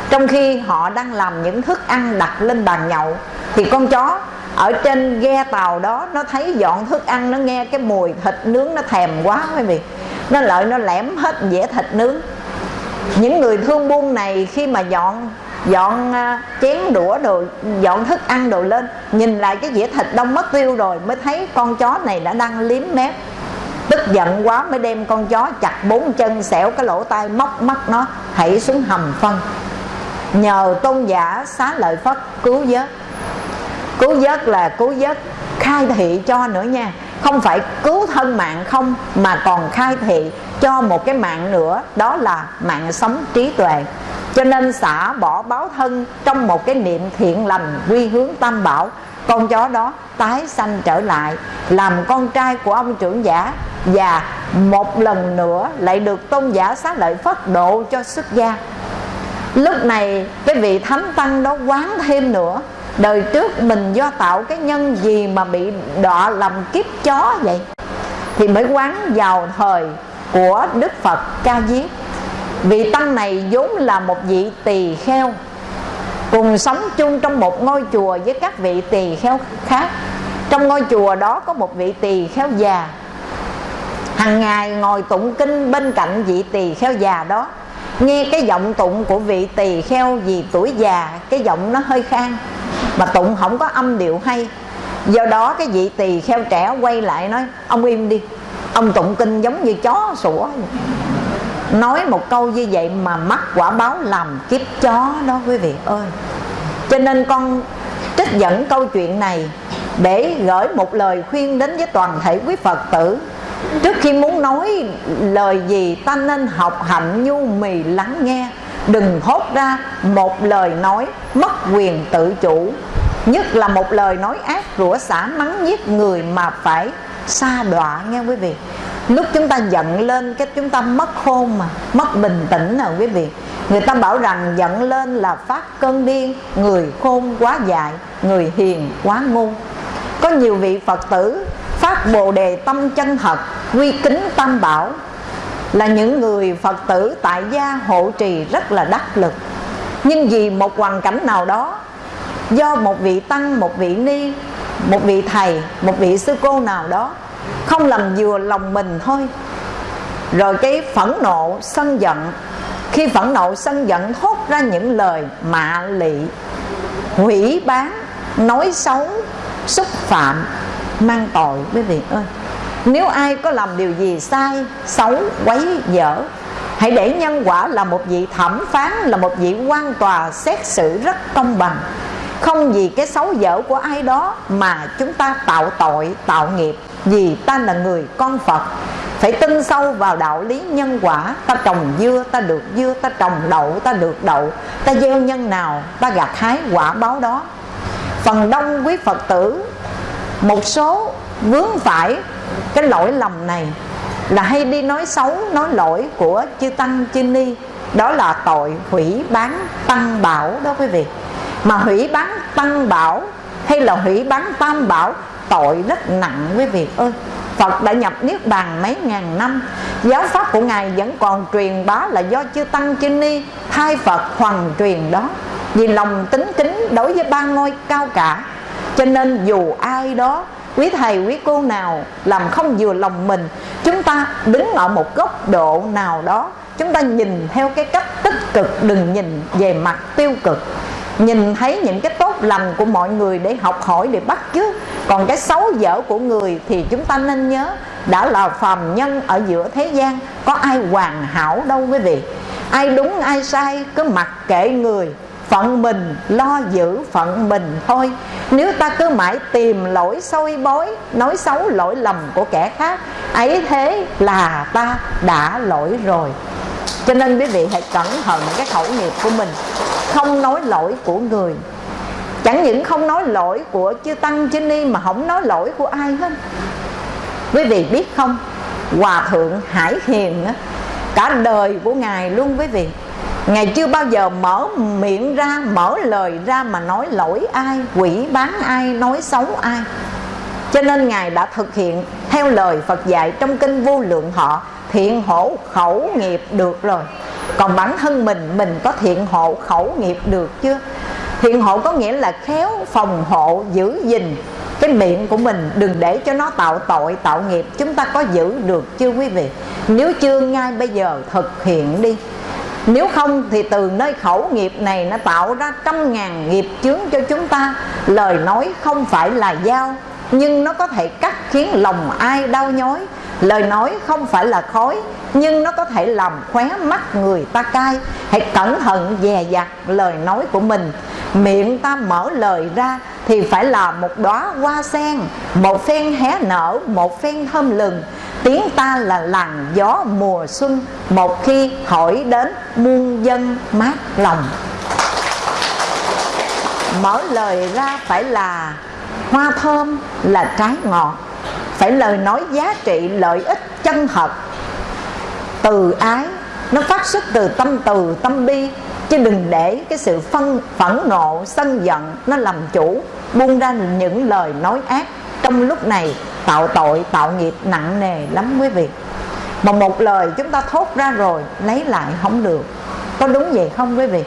Trong khi họ đang làm những thức ăn đặt lên bàn nhậu, thì con chó ở trên ghe tàu đó, nó thấy dọn thức ăn, nó nghe cái mùi thịt nướng nó thèm quá quý vị. Nó lợi nó lẻm hết dĩa thịt nướng. Những người thương buôn này khi mà dọn dọn à, chén đũa đồ dọn thức ăn đồ lên, nhìn lại cái dĩa thịt đông mất tiêu rồi mới thấy con chó này đã đang liếm mép. Tức giận quá mới đem con chó chặt bốn chân xẻo cái lỗ tai móc mắt nó, hãy xuống hầm phân. Nhờ tôn giả xá lợi phất cứu vớt cứu giấc là cứu giấc khai thị cho nữa nha. Không phải cứu thân mạng không, mà còn khai thị cho một cái mạng nữa, đó là mạng sống trí tuệ. Cho nên xả bỏ báo thân trong một cái niệm thiện lành quy hướng tam bảo, con chó đó tái sanh trở lại, làm con trai của ông trưởng giả, và một lần nữa lại được tôn giả xá lợi phất độ cho xuất gia. Lúc này cái vị thánh tăng đó quán thêm nữa đời trước mình do tạo cái nhân gì mà bị đọa làm kiếp chó vậy? Thì mới quán vào thời của đức phật ca diếp. Vị tăng này vốn là một vị tỳ kheo, cùng sống chung trong một ngôi chùa với các vị tỳ kheo khác. Trong ngôi chùa đó có một vị tỳ kheo già. Hàng ngày ngồi tụng kinh bên cạnh vị tỳ kheo già đó nghe cái giọng tụng của vị tỳ kheo vì tuổi già, cái giọng nó hơi khang. Mà tụng không có âm điệu hay. Do đó cái vị tỳ kheo trẻ quay lại nói, ông im đi. Ông tụng kinh giống như chó sủa. Nói một câu như vậy mà mắc quả báo làm kiếp chó đó quý vị ơi. Cho nên con trích dẫn câu chuyện này để gửi một lời khuyên đến với toàn thể quý phật tử. Trước khi muốn nói lời gì, ta nên học hạnh nhu mì lắng nghe. Đừng thốt ra một lời nói mất quyền tự chủ. Nhất là một lời nói ác rủa xả mắng giết người mà phải xa đọa nghe quý vị. Lúc chúng ta giận lên, cái chúng ta mất khôn mà, mất bình tĩnh nào quý vị. Người ta bảo rằng giận lên là phát cơn điên, người khôn quá dại, người hiền quá ngu. Có nhiều vị phật tử phát bồ đề tâm chân thật, quy kính tam bảo. Là những người phật tử tại gia hộ trì rất là đắc lực. Nhưng vì một hoàn cảnh nào đó, do một vị tăng, một vị ni, một vị thầy, một vị sư cô nào đó, không làm vừa lòng mình thôi. Rồi cái phẫn nộ, sân giận, khi phẫn nộ, sân giận thốt ra những lời mạ lị, hủy bán, nói xấu, xúc phạm mang tội, quý vị ơi. Nếu ai có làm điều gì sai, xấu, quấy dở, hãy để nhân quả là một vị thẩm phán, là một vị quan tòa xét xử rất công bằng. Không vì cái xấu dở của ai đó mà chúng ta tạo tội, tạo nghiệp, vì ta là người con phật. Phải tin sâu vào đạo lý nhân quả. Ta trồng dưa, ta được dưa, ta trồng đậu, ta được đậu. Ta gieo nhân nào, ta gặt hái quả báo đó. Phần đông quý phật tử một số vướng phải cái lỗi lầm này là hay đi nói xấu, nói lỗi của chư tăng, chư ni. Đó là tội hủy bán tăng bảo đó quý vị. Mà hủy bán tăng bảo hay là hủy bán tam bảo, tội rất nặng quý vị ơi. Phật đã nhập Niết Bàn mấy ngàn năm. Giáo pháp của Ngài vẫn còn truyền bá là do chư Tăng, chư Ni Thay Phật hoàn truyền đó. Vì lòng tính kính đối với ba ngôi cao cả cho nên dù ai đó, Quý thầy, quý cô nào làm không vừa lòng mình, Chúng ta đứng ở một góc độ nào đó, Chúng ta nhìn theo cái cách tích cực, Đừng nhìn về mặt tiêu cực. Nhìn thấy những cái tốt lành của mọi người để học hỏi, để bắt chước. Còn cái xấu dở của người thì chúng ta nên nhớ, đã là phàm nhân ở giữa thế gian, có ai hoàn hảo đâu quý vị. Ai đúng, ai sai, cứ mặc kệ người phận mình, lo giữ phận mình thôi. Nếu ta cứ mãi tìm lỗi soi bối nói xấu lỗi lầm của kẻ khác, ấy thế là ta đã lỗi rồi. Cho nên quý vị hãy cẩn thận cái khẩu nghiệp của mình, không nói lỗi của người. Chẳng những không nói lỗi của chư tăng, chư ni mà không nói lỗi của ai hết. Quý vị biết không? Hòa thượng hải hiền cả đời của ngài luôn, quý vị ngài chưa bao giờ mở miệng ra, mở lời ra mà nói lỗi ai, quỷ bán ai, nói xấu ai. Cho nên ngài đã thực hiện theo lời phật dạy trong kinh vô lượng họ, thiện hổ khẩu nghiệp được rồi. Còn bản thân mình mình có thiện hộ khẩu nghiệp được chưa thiện hộ có nghĩa là khéo phòng hộ, giữ gìn. Cái miệng của mình đừng để cho nó tạo tội, tạo nghiệp. Chúng ta có giữ được chưa quý vị? Nếu chưa ngay bây giờ thực hiện đi nếu không thì từ nơi khẩu nghiệp này nó tạo ra trăm ngàn nghiệp chướng cho chúng ta. Lời nói không phải là dao, nhưng nó có thể cắt khiến lòng ai đau nhói lời nói không phải là khói, nhưng nó có thể làm khóe mắt người ta cay. Hãy cẩn thận dè dặt lời nói của mình. Miệng ta mở lời ra thì phải là một đóa hoa sen, một phen hé nở, một phen thơm lừng. Tiếng ta là làn gió mùa xuân, một khi hỏi đến muôn dân mát lòng. Mở lời ra phải là hoa thơm, là trái ngọt phải lời nói giá trị, lợi ích chân thật. Từ ái, nó phát xuất từ tâm từ, tâm bi. Chứ đừng để cái sự phân, phẫn nộ, sân giận nó làm chủ, buông ra những lời nói ác. Trong lúc này, tạo tội, tạo nghiệp nặng nề lắm quý vị. Mà một lời chúng ta thốt ra rồi, lấy lại không được. Có đúng vậy không quý vị?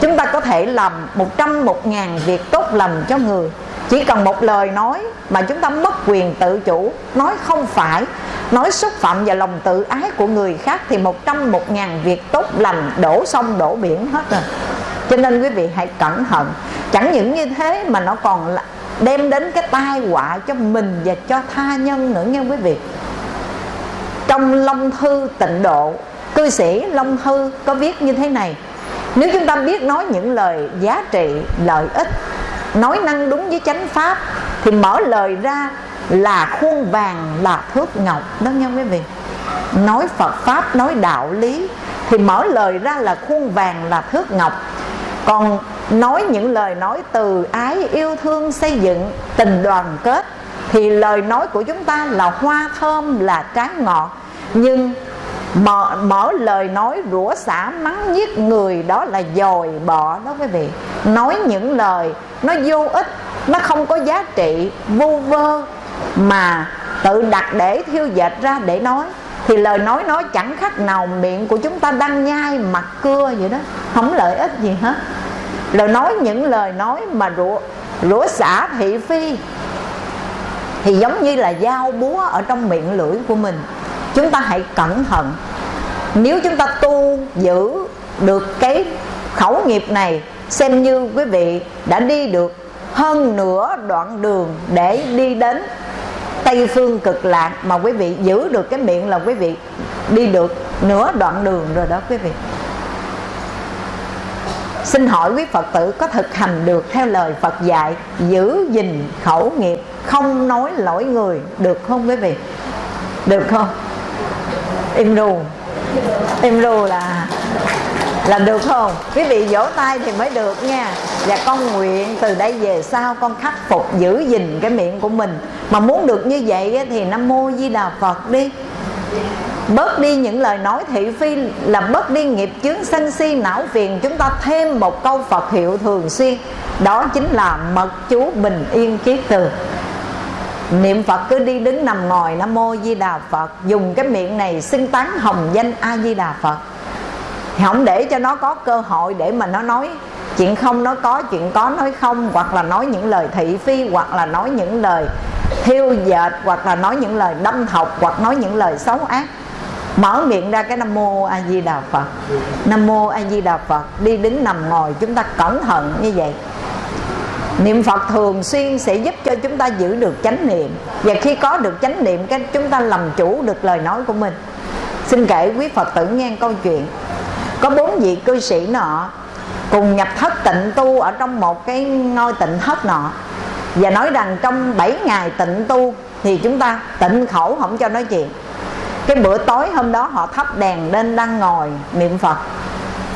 Chúng ta có thể làm một trăm một ngàn việc tốt lành cho người chỉ cần một lời nói mà chúng ta mất quyền tự chủ. Nói không phải, nói xúc phạm và lòng tự ái của người khác thì một trăm một ngàn việc tốt lành đổ sông đổ biển hết rồi. Cho nên quý vị hãy cẩn thận. Chẳng những như thế mà nó còn đem đến cái tai họa cho mình và cho tha nhân nữa nha quý vị. Trong long thư tịnh độ, cư sĩ long thư có viết như thế này. Nếu chúng ta biết nói những lời giá trị, lợi ích nói năng đúng với chánh pháp thì mở lời ra là khuôn vàng, là thước ngọc. Đó nha quý vị. Nói Phật pháp, nói đạo lý thì mở lời ra là khuôn vàng, là thước ngọc. Còn nói những lời nói từ ái, yêu thương, xây dựng, tình đoàn kết thì lời nói của chúng ta là hoa thơm, là trái ngọt. Nhưng mở, mở lời nói rủa xả mắng giết người đó là dòi bọ đó quý vị. Nói những lời nó vô ích nó không có giá trị vô vơ. Mà tự đặt để thiêu dệt ra để nói thì lời nói nói chẳng khác nào miệng của chúng ta đang nhai mặt cưa vậy đó. Không lợi ích gì hết. Lời nói những lời nói mà rủa rủa xả thị phi thì giống như là dao búa ở trong miệng lưỡi của mình chúng ta hãy cẩn thận. Nếu chúng ta tu giữ được cái khẩu nghiệp này, xem như quý vị đã đi được hơn nửa đoạn đường để đi đến tây phương cực lạc mà quý vị giữ được cái miệng là quý vị đi được nửa đoạn đường rồi đó quý vị. Xin hỏi quý Phật tử có thực hành được theo lời Phật dạy Giữ gìn khẩu nghiệp, Không nói lỗi người, Được không quý vị? Được không? Im ru Im ru là là được không? Quý vị vỗ tay thì mới được nha. Và con nguyện từ đây về sau con khắc phục giữ gìn cái miệng của mình. Mà muốn được như vậy thì nam mô di đà phật đi. Bớt đi những lời nói thị phi là bớt đi nghiệp chướng sân si, não phiền. Chúng ta thêm một câu phật hiệu thường xuyên. Đó chính là mật chú bình yên kiết từ niệm phật cứ đi đứng nằm ngồi, nam mô di đà phật. Dùng cái miệng này xưng tán hồng danh a di đà phật. Thì không để cho nó có cơ hội để mà nó nói chuyện không, nó có chuyện có nói không, hoặc là nói những lời thị phi, hoặc là nói những lời thiêu dệt, hoặc là nói những lời đâm thọc, hoặc nói những lời xấu ác. Mở miệng ra cái nam mô a di đà phật. Nam mô a di đà phật. Đi đứng nằm ngồi, chúng ta cẩn thận như vậy niệm phật thường xuyên sẽ giúp cho chúng ta giữ được chánh niệm. Và khi có được chánh niệm, cái chúng ta làm chủ được lời nói của mình. Xin kể quý phật tử nghe câu chuyện. Có bốn vị cư sĩ nọ cùng nhập thất tịnh tu ở trong một cái ngôi tịnh thất nọ. Và nói rằng trong 7 ngày tịnh tu thì chúng ta tịnh khẩu không cho nói chuyện. Cái bữa tối hôm đó họ thắp đèn lên đang ngồi niệm phật.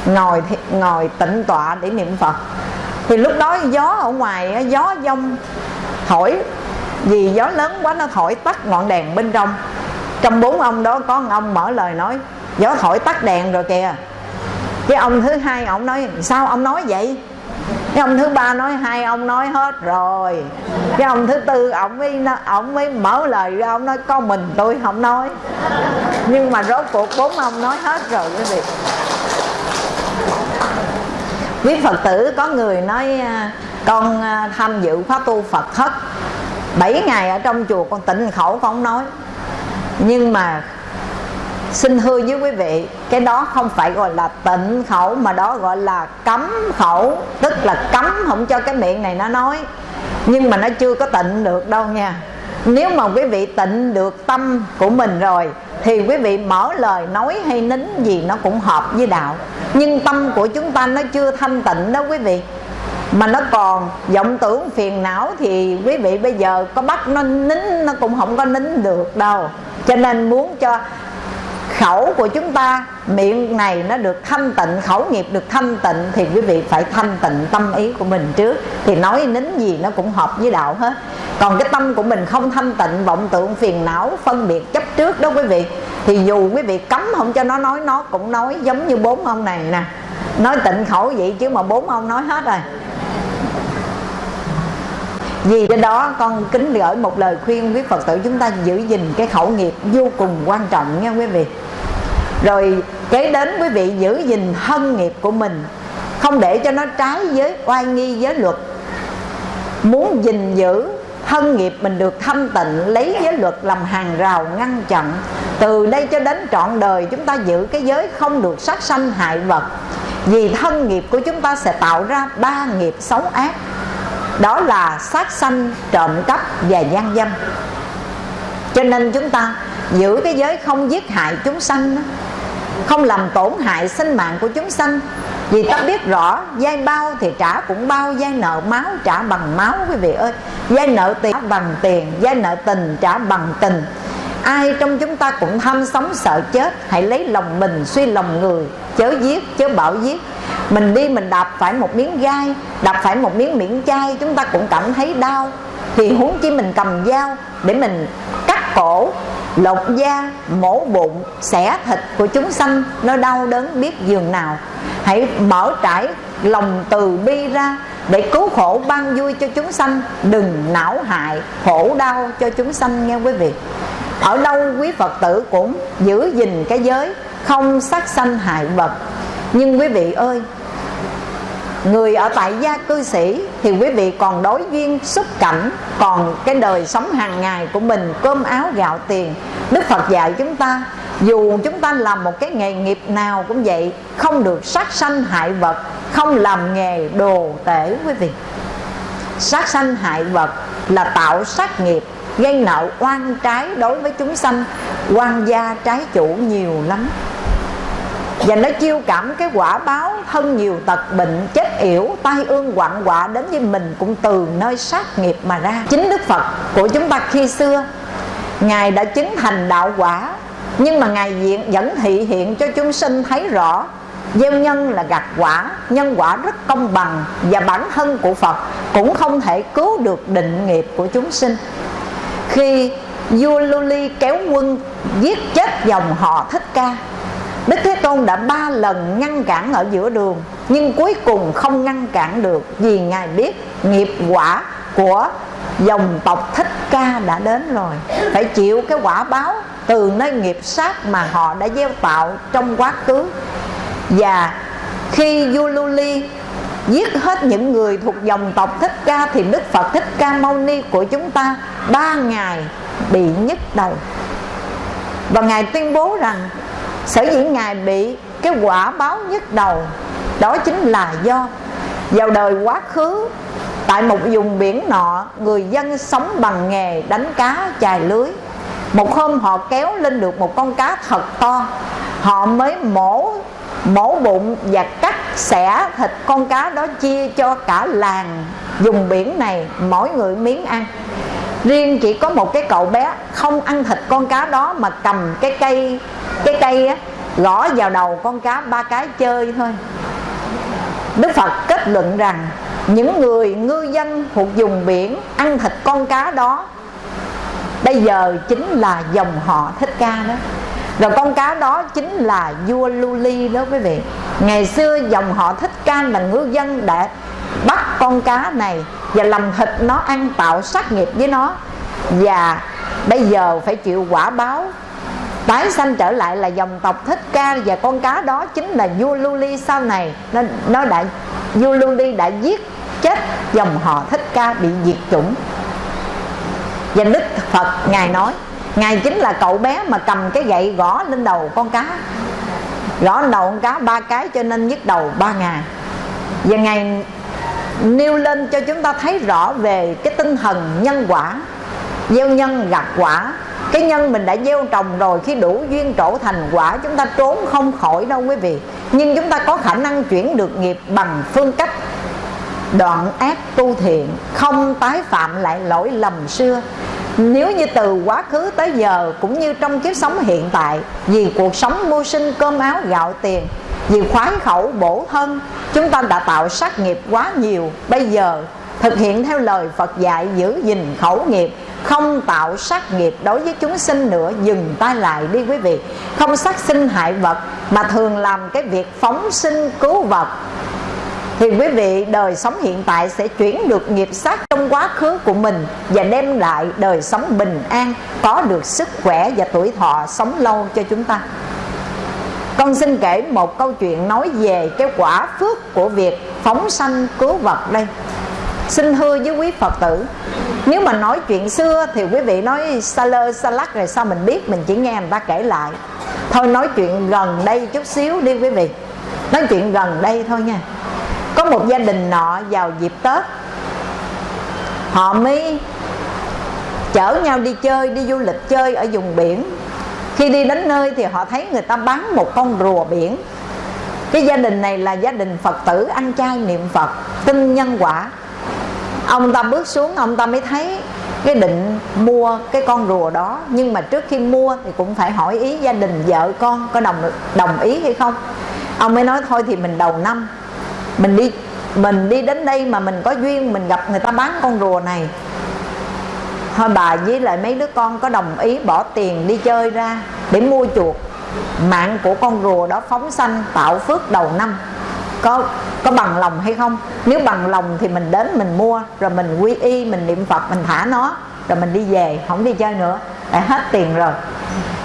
Ngồi ngồi tịnh tọa để niệm phật thì lúc đó gió ở ngoài gió dông thổi, vì gió lớn quá nó thổi tắt ngọn đèn bên trong. Trong bốn ông đó có một ông mở lời nói, gió thổi tắt đèn rồi kìa. Cái ông thứ hai ông nói, sao ông nói vậy? Cái ông thứ ba nói, hai ông nói hết rồi. Cái ông thứ tư ông mới ông mới mở lời ra, ông nói con mình tôi không nói. Nhưng mà rốt cuộc bốn ông nói hết rồi quý vị quý phật tử, có người nói à, con à, tham dự khóa tu phật hết. 7 ngày ở trong chùa con tịnh khẩu, con không nói. Nhưng mà xin thưa với quý vị, cái đó không phải gọi là tịnh khẩu, mà đó gọi là cấm khẩu. Tức là cấm không cho cái miệng này nó nói. Nhưng mà nó chưa có tịnh được đâu nha. Nếu mà quý vị tịnh được tâm của mình rồi thì quý vị mở lời nói hay nín gì nó cũng hợp với đạo. Nhưng tâm của chúng ta nó chưa thanh tịnh đó quý vị. Mà nó còn vọng tưởng phiền não thì quý vị bây giờ có bắt nó nín, nó cũng không có nín được đâu. Cho nên muốn cho khẩu của chúng ta, miệng này nó được thanh tịnh, khẩu nghiệp được thanh tịnh, thì quý vị phải thanh tịnh tâm ý của mình trước. Thì nói nín gì nó cũng hợp với đạo hết. Còn cái tâm của mình không thanh tịnh, vọng tưởng, phiền não, phân biệt chấp trước đó quý vị, thì dù quý vị cấm không cho nó nói, nó cũng nói giống như bốn ông này nè. Nói tịnh khẩu vậy chứ mà bốn ông nói hết rồi. Vì cái đó, con kính gửi một lời khuyên quý Phật tử chúng ta giữ gìn cái khẩu nghiệp vô cùng quan trọng nha quý vị rồi kế đến quý vị giữ gìn thân nghiệp của mình, không để cho nó trái với oai nghi giới luật. Muốn gìn giữ thân nghiệp mình được thâm tịnh, lấy giới luật làm hàng rào ngăn chặn, từ đây cho đến trọn đời chúng ta giữ cái giới không được sát sanh hại vật. Vì thân nghiệp của chúng ta sẽ tạo ra ba nghiệp xấu ác, đó là sát sanh, trộm cắp và gian dâm. Cho nên chúng ta giữ cái giới không giết hại chúng sanh đó không làm tổn hại sinh mạng của chúng sanh. Vì ta biết rõ dây bao thì trả cũng bao dây nợ máu trả bằng máu, quý vị ơi. Dây nợ tiền trả bằng tiền dây nợ tình trả bằng tình. Ai trong chúng ta cũng tham sống sợ chết, hãy lấy lòng mình suy lòng người, chớ giết, chớ bảo giết. Mình đi mình đạp phải một miếng gai, đạp phải một miếng miễn chai, chúng ta cũng cảm thấy đau. Thì huống chi mình cầm dao để mình cắt cổ lột da, mổ bụng, xẻ thịt của chúng sanh, nó đau đớn biết giường nào. Hãy mở trải lòng từ bi ra để cứu khổ ban vui cho chúng sanh. Đừng não hại, khổ đau cho chúng sanh nghe quý vị. Ở đâu quý phật tử cũng giữ gìn cái giới không sát sanh hại vật. Nhưng quý vị ơi Người ở tại gia cư sĩ Thì quý vị còn đối duyên xuất cảnh Còn cái đời sống hàng ngày của mình Cơm áo gạo tiền. Đức Phật dạy chúng ta, Dù chúng ta làm một cái nghề nghiệp nào cũng vậy, Không được sát sanh hại vật, Không làm nghề đồ tể quý vị. Sát sanh hại vật là tạo sát nghiệp, Gây nợ oan trái đối với chúng sanh, Oan gia trái chủ nhiều lắm và nó chiêu cảm cái quả báo thân nhiều tật, bệnh, chết yểu, tai ương, quặng quạ đến với mình cũng từ nơi sát nghiệp mà ra. Chính đức phật của chúng ta khi xưa, ngài đã chứng thành đạo quả. Nhưng mà ngài diện vẫn thị hiện cho chúng sinh thấy rõ, gieo nhân là gặt quả, nhân quả rất công bằng và bản thân của phật cũng không thể cứu được định nghiệp của chúng sinh. Khi vua Luli kéo quân giết chết dòng họ thích ca Đức Thế Tôn đã ba lần ngăn cản ở giữa đường, Nhưng cuối cùng không ngăn cản được Vì Ngài biết nghiệp quả của dòng tộc Thích Ca đã đến rồi. Phải chịu cái quả báo từ nơi nghiệp sát mà họ đã gieo tạo trong quá khứ. Và khi Yululi giết hết những người thuộc dòng tộc Thích Ca Thì Đức Phật Thích Ca Mâu Ni của chúng ta ba ngày bị nhức đầu. Và Ngài tuyên bố rằng sở dĩ ngài bị cái quả báo nhức đầu, đó chính là do vào đời quá khứ, tại một vùng biển nọ, người dân sống bằng nghề đánh cá chài lưới. Một hôm họ kéo lên được một con cá thật to, họ mới mổ mổ bụng và cắt xẻ thịt con cá đó chia cho cả làng dùng biển này, mỗi người miếng ăn riêng chỉ có một cái cậu bé không ăn thịt con cá đó mà cầm cái cây cái cây á, gõ vào đầu con cá ba cái chơi thôi. Đức Phật kết luận rằng, những người ngư dân thuộc vùng biển ăn thịt con cá đó, bây giờ chính là dòng họ thích ca đó. Rồi con cá đó chính là vua Luli đó quý vị. Ngày xưa dòng họ Thích Ca là ngư dân đã bắt con cá này và làm thịt nó ăn, tạo sát nghiệp với nó. Và bây giờ phải chịu quả báo. Tái sanh trở lại là dòng tộc thích ca và con cá đó chính là vua Luli sau này. Nó nó đã, vua Luli đã giết chết dòng họ thích ca bị diệt chủng. Và đức phật ngài nói, ngài chính là cậu bé mà cầm cái gậy gõ lên đầu con cá. Gõ lên đầu con cá ba cái cho nên nhức đầu ba ngày. Và ngài nêu lên cho chúng ta thấy rõ về cái tinh thần nhân quả, gieo nhân gặt quả. Cái nhân mình đã gieo trồng rồi, khi đủ duyên trổ thành quả, chúng ta trốn không khỏi đâu quý vị. Nhưng chúng ta có khả năng chuyển được nghiệp bằng phương cách đoạn ác tu thiện, không tái phạm lại lỗi lầm xưa. Nếu như từ quá khứ tới giờ, cũng như trong kiếp sống hiện tại, vì cuộc sống mưu sinh cơm áo gạo tiền vì khoái khẩu bổ thân, chúng ta đã tạo sát nghiệp quá nhiều. Bây giờ, thực hiện theo lời Phật dạy giữ gìn khẩu nghiệp, không tạo sát nghiệp đối với chúng sinh nữa, dừng tay lại đi quý vị. Không sát sinh hại vật, mà thường làm cái việc phóng sinh cứu vật. Thì quý vị, đời sống hiện tại sẽ chuyển được nghiệp sát trong quá khứ của mình và đem lại đời sống bình an, có được sức khỏe và tuổi thọ sống lâu cho chúng ta con xin kể một câu chuyện nói về cái quả phước của việc phóng sanh cứu vật đây. Xin thưa với quý phật tử, nếu mà nói chuyện xưa thì quý vị nói sa lơ, sa lắc rồi sao mình biết, mình chỉ nghe người ta kể lại. Thôi nói chuyện gần đây chút xíu đi quý vị. Nói chuyện gần đây thôi nha. Có một gia đình nọ vào dịp tết, họ mới chở nhau đi chơi, đi du lịch chơi ở vùng biển khi đi đến nơi thì họ thấy người ta bán một con rùa biển. Cái gia đình này là gia đình phật tử ăn chay niệm phật, tin nhân quả. Ông ta bước xuống, ông ta mới thấy cái định mua cái con rùa đó. Nhưng mà trước khi mua thì cũng phải hỏi ý gia đình vợ con có đồng đồng ý hay không. Ông mới nói, thôi thì mình đầu năm, mình đi mình đi đến đây mà mình có duyên, mình gặp người ta bán con rùa này thôi bà với lại mấy đứa con có đồng ý bỏ tiền đi chơi ra để mua chuột. Mạng của con rùa đó phóng sanh, tạo phước đầu năm. Có có bằng lòng hay không? Nếu bằng lòng thì mình đến mình mua, rồi mình quy y, mình niệm phật, mình thả nó, rồi mình đi về, không đi chơi nữa. Đã hết tiền rồi.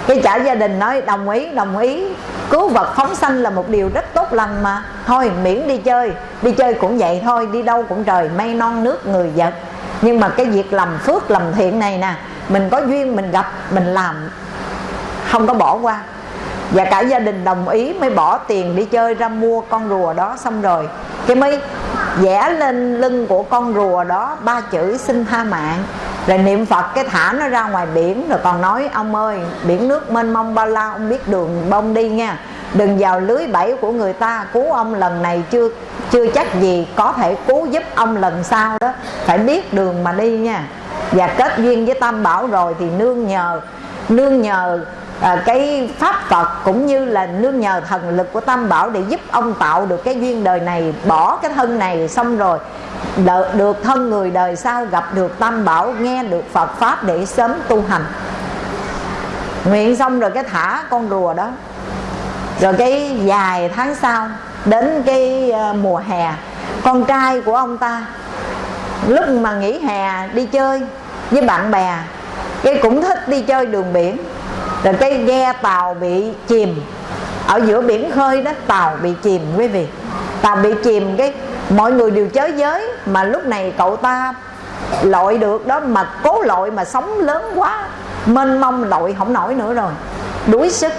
Cái trả gia đình nói đồng ý đồng ý. Cứu vật phóng sanh là một điều rất tốt lành mà. Thôi miễn đi chơi đi chơi cũng vậy thôi, đi đâu cũng trời mây non nước người vật nhưng mà cái việc làm phước làm thiện này nè, mình có duyên, mình gặp, mình làm, không có bỏ qua. Và cả gia đình đồng ý mới bỏ tiền đi chơi ra mua con rùa đó xong rồi. Cái mới vẽ lên lưng của con rùa đó ba chữ xin tha mạng. Rồi niệm phật cái thả nó ra ngoài biển, rồi còn nói, ông ơi, biển nước mênh mông bao la, ông biết đường bông đi nha đừng vào lưới bẫy của người ta cứu ông lần này chưa chưa chắc gì có thể cứu giúp ông lần sau đó. Phải biết đường mà đi nha. Và kết duyên với tam bảo rồi thì nương nhờ nương nhờ à, cái pháp Phật cũng như là nương nhờ thần lực của Tam Bảo để giúp ông tạo được cái duyên đời này bỏ cái thân này xong rồi đợi, được thân người đời sau gặp được Tam Bảo nghe được Phật pháp để sớm tu hành. Nguyện xong rồi cái thả con rùa đó rồi cái vài tháng sau, đến cái ờ, mùa hè, con trai của ông ta, lúc mà nghỉ hè đi chơi với bạn bè, cái cũng thích đi chơi đường biển. Rồi cái ghe tàu bị chìm, ở giữa biển khơi đó, tàu bị chìm quý vị. Tàu bị chìm, cái mọi người đều chới giới mà lúc này cậu ta lội được đó, mà cố lội mà sóng lớn quá mênh mông lội không nổi nữa rồi. Đuối sức.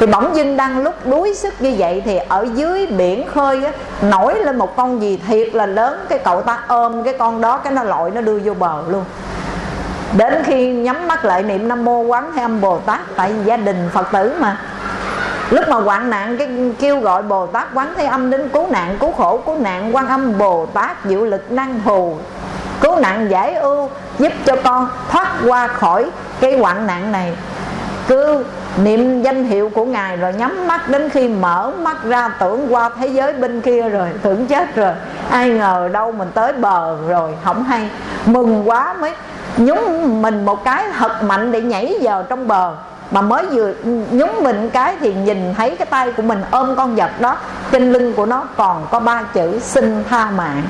Thì bỗng dưng đang lúc đuối sức như vậy thì ở dưới biển khơi á, nổi lên một con gì thiệt là lớn. Cái cậu ta ôm cái con đó cái nó lội nó đưa vô bờ luôn. Đến khi nhắm mắt lại niệm nam mô quán thế âm bồ tát tại gia đình phật tử mà. Lúc mà hoạn nạn cái kêu gọi bồ tát quán thế âm đến cứu nạn cứu khổ cứu nạn quan âm bồ tát diệu lực năng hù cứu nạn giải ưu, giúp cho con thoát qua khỏi cái hoạn nạn này. Cứ niệm danh hiệu của ngài rồi nhắm mắt đến khi mở mắt ra tưởng qua thế giới bên kia rồi, tưởng chết rồi. Ai ngờ đâu mình tới bờ rồi, không hay. Mừng quá mới nhúng mình một cái thật mạnh để nhảy vào trong bờ. Mà mới vừa nhúng mình cái thì nhìn thấy cái tay của mình ôm con vật đó, trên lưng của nó còn có ba chữ xin tha mạng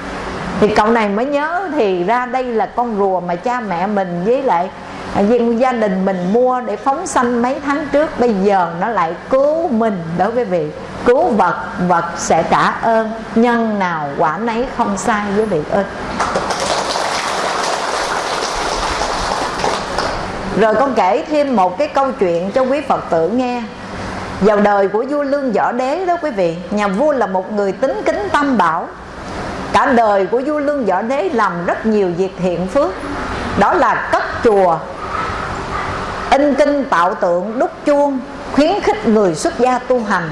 thì cậu này mới nhớ thì ra đây là con rùa mà cha mẹ mình với lại à, gia đình mình mua để phóng sanh mấy tháng trước. Bây giờ nó lại cứu mình đối với vị, cứu vật vật sẽ trả ơn, nhân nào quả nấy không sai với vị ơi. Rồi con kể thêm một cái câu chuyện cho quý Phật tử nghe. Vào đời của vua Lương Võ Đế đó quý vị, Nhà vua là một người tính kính tam bảo. Cả đời của vua Lương Võ Đế làm rất nhiều việc thiện phước. Đó là cất chùa, In kinh tạo tượng, đúc chuông, Khuyến khích người xuất gia tu hành.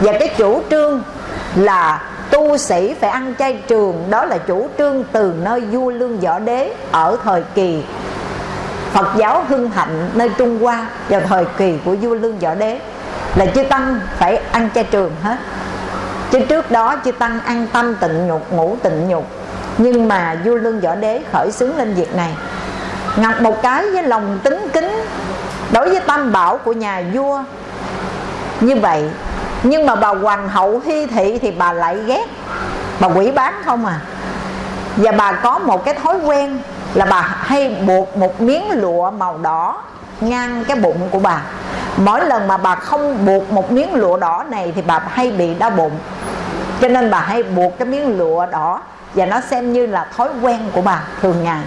Và cái chủ trương là tu sĩ phải ăn chay trường, Đó là chủ trương từ nơi vua Lương Võ Đế Ở thời kỳ Phật giáo hưng thịnh nơi Trung Hoa vào thời kỳ của vua Lương Võ Đế. Là chư tăng phải ăn chay trường hết chứ trước đó chư tăng ăn tâm tịnh nhục, ngủ tịnh nhục. Nhưng mà vua Lương Võ Đế khởi xướng lên việc này. Ngặt một cái với lòng tính kính đối với tam bảo của nhà vua. Như vậy, nhưng mà bà hoàng hậu hy thị thì bà lại ghét. Bà quỷ bán không à. Và bà có một cái thói quen là bà hay buộc một miếng lụa màu đỏ ngang cái bụng của bà. Mỗi lần mà bà không buộc một miếng lụa đỏ này thì bà hay bị đau bụng. Cho nên bà hay buộc cái miếng lụa đỏ và nó xem như là thói quen của bà thường ngày.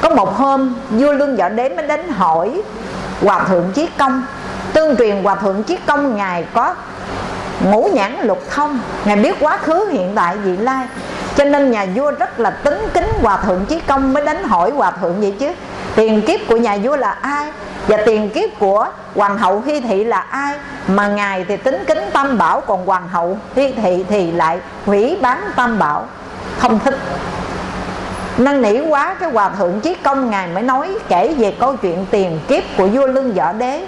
Có một hôm, vua lương võ đế mới đến hỏi hòa thượng chí công. Tương truyền hòa thượng chí công ngài có ngũ nhãn lục thông. Ngài biết quá khứ, hiện tại, vị lai. Cho nên nhà vua rất là tính kính hòa thượng chí công mới đến hỏi hòa thượng vậy chứ tiền kiếp của nhà vua là ai? Và tiền kiếp của hoàng hậu hy thị là ai? Mà ngài thì tính kính tam bảo, còn hoàng hậu hy thị thì lại hủy bán tam bảo. Không thích. Năn nỉ quá, cái hòa thượng chí công ngài mới nói kể về câu chuyện tiền kiếp của vua lương võ đế.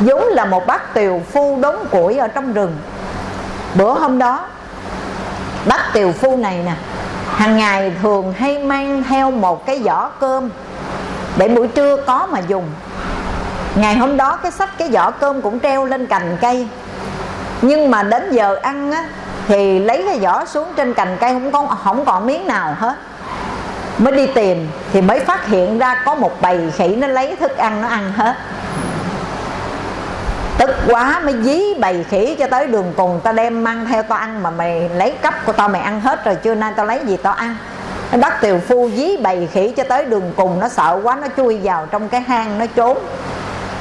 Vốn là một bác tiều phu đốn củi ở trong rừng. Bữa hôm đó, bác tiều phu này nè, hàng ngày thường hay mang theo một cái giỏ cơm để buổi trưa có mà dùng. Ngày hôm đó cái sách, cái vỏ cơm cũng treo lên cành cây. Nhưng mà đến giờ ăn á, thì lấy cái vỏ xuống trên cành cây không có, không còn miếng nào hết. Mới đi tìm thì mới phát hiện ra có một bầy khỉ nó lấy thức ăn nó ăn hết. Tức quá mới dí bầy khỉ cho tới đường cùng, tao đem mang theo tao ăn mà mày lấy cắp của tao mày ăn hết rồi chưa nay tao lấy gì tao ăn? Bắt tiều phu dí bầy khỉ cho tới đường cùng. Nó sợ quá, nó chui vào trong cái hang nó trốn.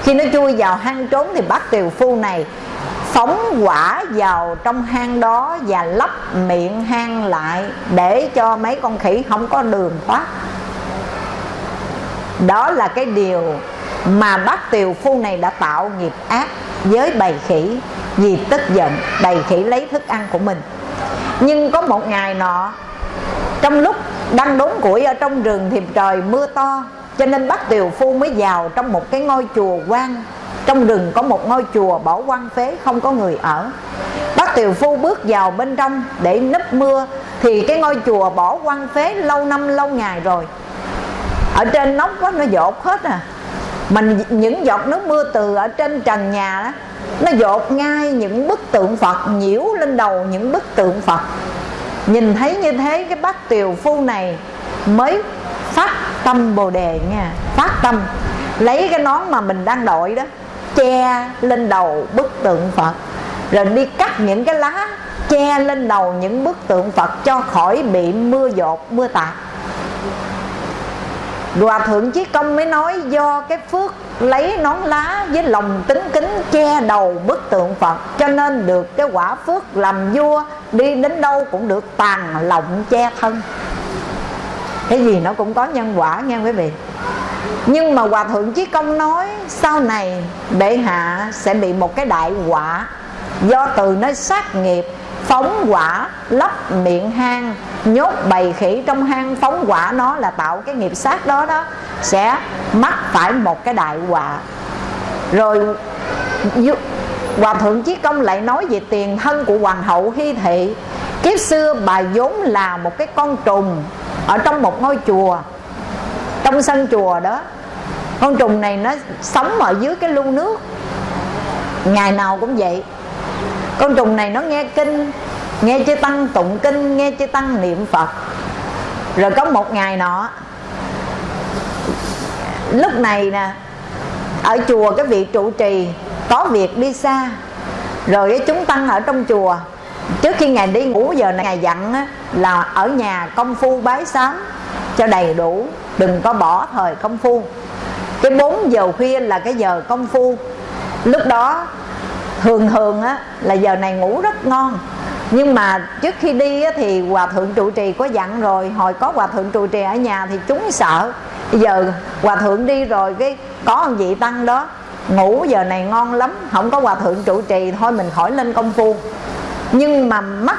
Khi nó chui vào hang trốn thì bắt tiều phu này phóng quả vào trong hang đó và lấp miệng hang lại để cho mấy con khỉ không có đường thoát. Đó là cái điều mà bác tiều phu này đã tạo nghiệp ác với bầy khỉ vì tức giận. Bầy khỉ lấy thức ăn của mình. Nhưng có một ngày nọ trong lúc đang đốn củi ở trong rừng thì trời mưa to, cho nên bác tiều phu mới vào trong một cái ngôi chùa quan trong rừng có một ngôi chùa bỏ quan phế, không có người ở. Bác tiều phu bước vào bên trong để nấp mưa, thì cái ngôi chùa bỏ quan phế lâu năm, lâu ngày rồi. Ở trên nóc đó nó dột hết à. Mình những giọt nước mưa từ ở trên trần nhà đó, nó dột ngay những bức tượng phật, nhiễu lên đầu những bức tượng phật nhìn thấy như thế, cái bác tiều phu này mới phát tâm bồ đề nha. Phát tâm. Lấy cái nón mà mình đang đội đó, che lên đầu bức tượng phật. Rồi đi cắt những cái lá, che lên đầu những bức tượng phật cho khỏi bị mưa dột, mưa tạt. Hòa thượng Chí Công mới nói do cái phước lấy nón lá với lòng tính kính che đầu bức tượng Phật, Cho nên được cái quả phước làm vua, đi đến đâu cũng được tàn lộng che thân. Cái gì nó cũng có nhân quả nha quý vị. Nhưng mà Hòa Thượng Chí Công nói, sau này bệ hạ sẽ bị một cái đại quả Do từ nơi sát nghiệp phóng quả lấp miệng hang. Nhốt bầy khỉ trong hang, phóng quả nó là tạo cái nghiệp sát đó đó. Sẽ mắc phải một cái đại họa. Rồi hòa thượng chí công lại nói về tiền thân của hoàng hậu hy thị. Kiếp xưa bà vốn là một cái con trùng ở trong một ngôi chùa, trong sân chùa đó. Con trùng này nó sống ở dưới cái lu nước. Ngày nào cũng vậy con trùng này nó nghe kinh nghe chư tăng tụng kinh nghe chư tăng niệm phật. Rồi có một ngày nọ lúc này nè ở chùa cái vị trụ trì có việc đi xa. Rồi chúng tăng ở trong chùa trước khi ngài đi ngủ giờ này ngài dặn á, là ở nhà công phu bái sám cho đầy đủ đừng có bỏ thời công phu. Cái 4 giờ khuya là cái giờ công phu. Lúc đó thường thường á là giờ này ngủ rất ngon. Nhưng mà trước khi đi á, thì hòa thượng trụ trì có dặn rồi hồi có hòa thượng trụ trì ở nhà thì chúng sợ. Bây giờ hòa thượng đi rồi cái có ông vị tăng đó ngủ giờ này ngon lắm không có hòa thượng trụ trì thôi mình khỏi lên công phu. Nhưng mà mắt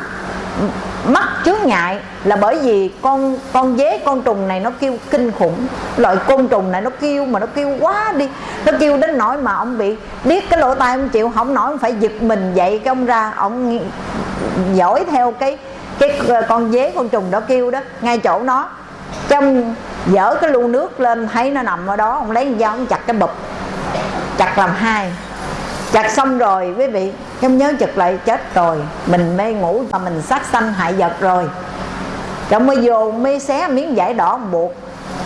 mắc chướng ngại là bởi vì con con dế, con trùng này nó kêu kinh khủng. Loại côn trùng này nó kêu mà nó kêu quá đi. Nó kêu đến nỗi mà ông bị điếc cái lỗ tai ông chịu. Không nổi, ông phải giật mình dậy cái ông ra. Ông dõi theo cái cái ờ, con dế, con trùng đó kêu đó. Ngay chỗ nó, trong dở cái lu nước lên, thấy nó nằm ở đó. Ông lấy dao, ông chặt cái bụp. Chặt làm hai chặt xong rồi, quý vị không nhớ chật lại, chết rồi. Mình mê ngủ mà mình sát sanh hại vật rồi. Rồi mới vô mới xé miếng vải đỏ, ông buộc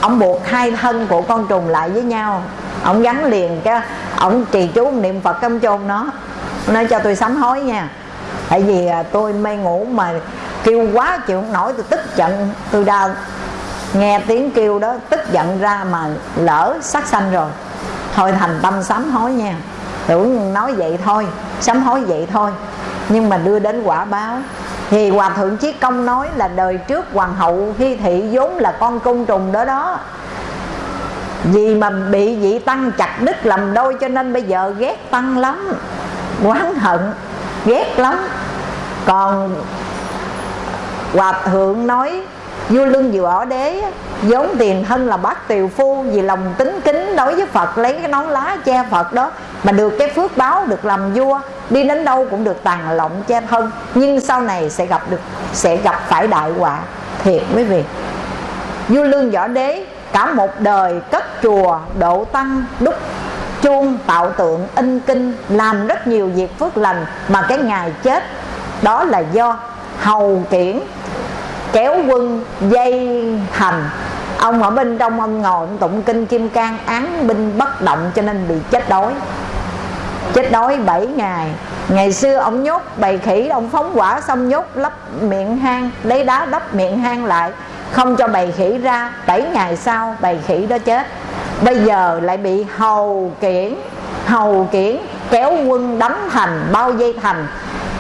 ông buộc hai thân của con trùng lại với nhau. Ông gắn liền cái, ông trì chú niệm phật cấm chôn nó. Nói cho tôi sám hối nha. Tại vì à, tôi mê ngủ mà kêu quá chịu không nổi, tôi tức giận. Tôi đau nghe tiếng kêu đó, tức giận ra mà lỡ sát sanh rồi. Thôi thành tâm sám hối nha tưởng nói vậy thôi, sám hối vậy thôi. Nhưng mà đưa đến quả báo. Thì hòa thượng chí công nói là đời trước hoàng hậu hy thị vốn là con côn trùng đó đó. Vì mà bị vị tăng chặt đứt làm đôi cho nên bây giờ ghét tăng lắm, oán hận, ghét lắm. Còn hòa thượng nói vua lưng võ đế vốn tiền thân là bác tiều phu, vì lòng tính kính đối với phật, lấy cái nón lá che phật đó, mà được cái phước báo, được làm vua, đi đến đâu cũng được tàn lộng che thân. Nhưng sau này sẽ gặp được, sẽ gặp phải đại họa thiệt quý vị. Vua lương võ đế, cả một đời cất chùa, độ tăng, đúc chuông, tạo tượng, in kinh, làm rất nhiều việc phước lành, mà cái ngày chết đó là do hầu kiển kéo quân dây thành ông ở bên trong ông ngồi ông tụng kinh kim cang, án binh bất động cho nên bị chết đói. Chết đói 7 ngày. Ngày xưa ông nhốt bầy khỉ, ông phóng quả xong nhốt lấp miệng hang, lấy đá đắp miệng hang lại, không cho bầy khỉ ra. 7 ngày sau bầy khỉ đó chết. Bây giờ lại bị hầu kiển hầu kiển kéo quân đánh thành bao dây thành.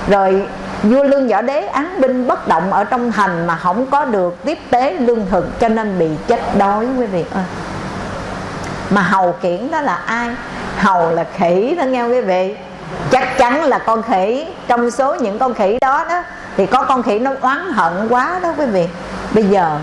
Rồi vua lương võ đế án binh bất động ở trong thành mà không có được tiếp tế lương thực cho nên bị chết đói, quý vị ơi. Mà hầu kiển đó là ai? Hầu là khỉ đó nghe quý vị? Chắc chắn là con khỉ. Trong số những con khỉ đó đó, thì có con khỉ nó oán hận quá đó, quý vị. Bây giờ